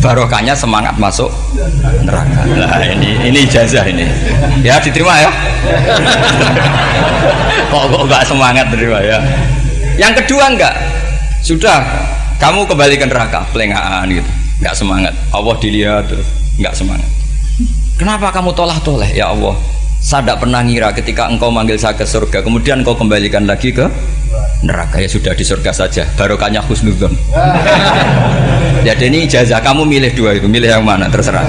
Barokahnya semangat masuk neraka. Nah ini ini ijazah ini. Ya diterima ya. Kok kok enggak semangat terima ya? Yang kedua enggak sudah kamu kembali ke neraka. Pelengahan gitu. Enggak semangat. Allah dilihat terus enggak semangat. Kenapa kamu tolak toleh ya Allah saya tidak pernah ngira ketika engkau manggil saya ke surga kemudian engkau kembalikan lagi ke neraka. Ya sudah di surga saja. Barokahnya husnudzon jadi ini ijazah. Kamu milih dua itu. Milih yang mana? Terserah.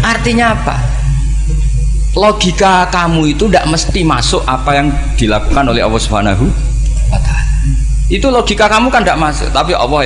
Artinya apa? Logika kamu itu tidak mesti masuk apa yang dilakukan oleh Allah Subhanahu wa taala. Itu logika kamu kan tidak masuk. Tapi Allah ya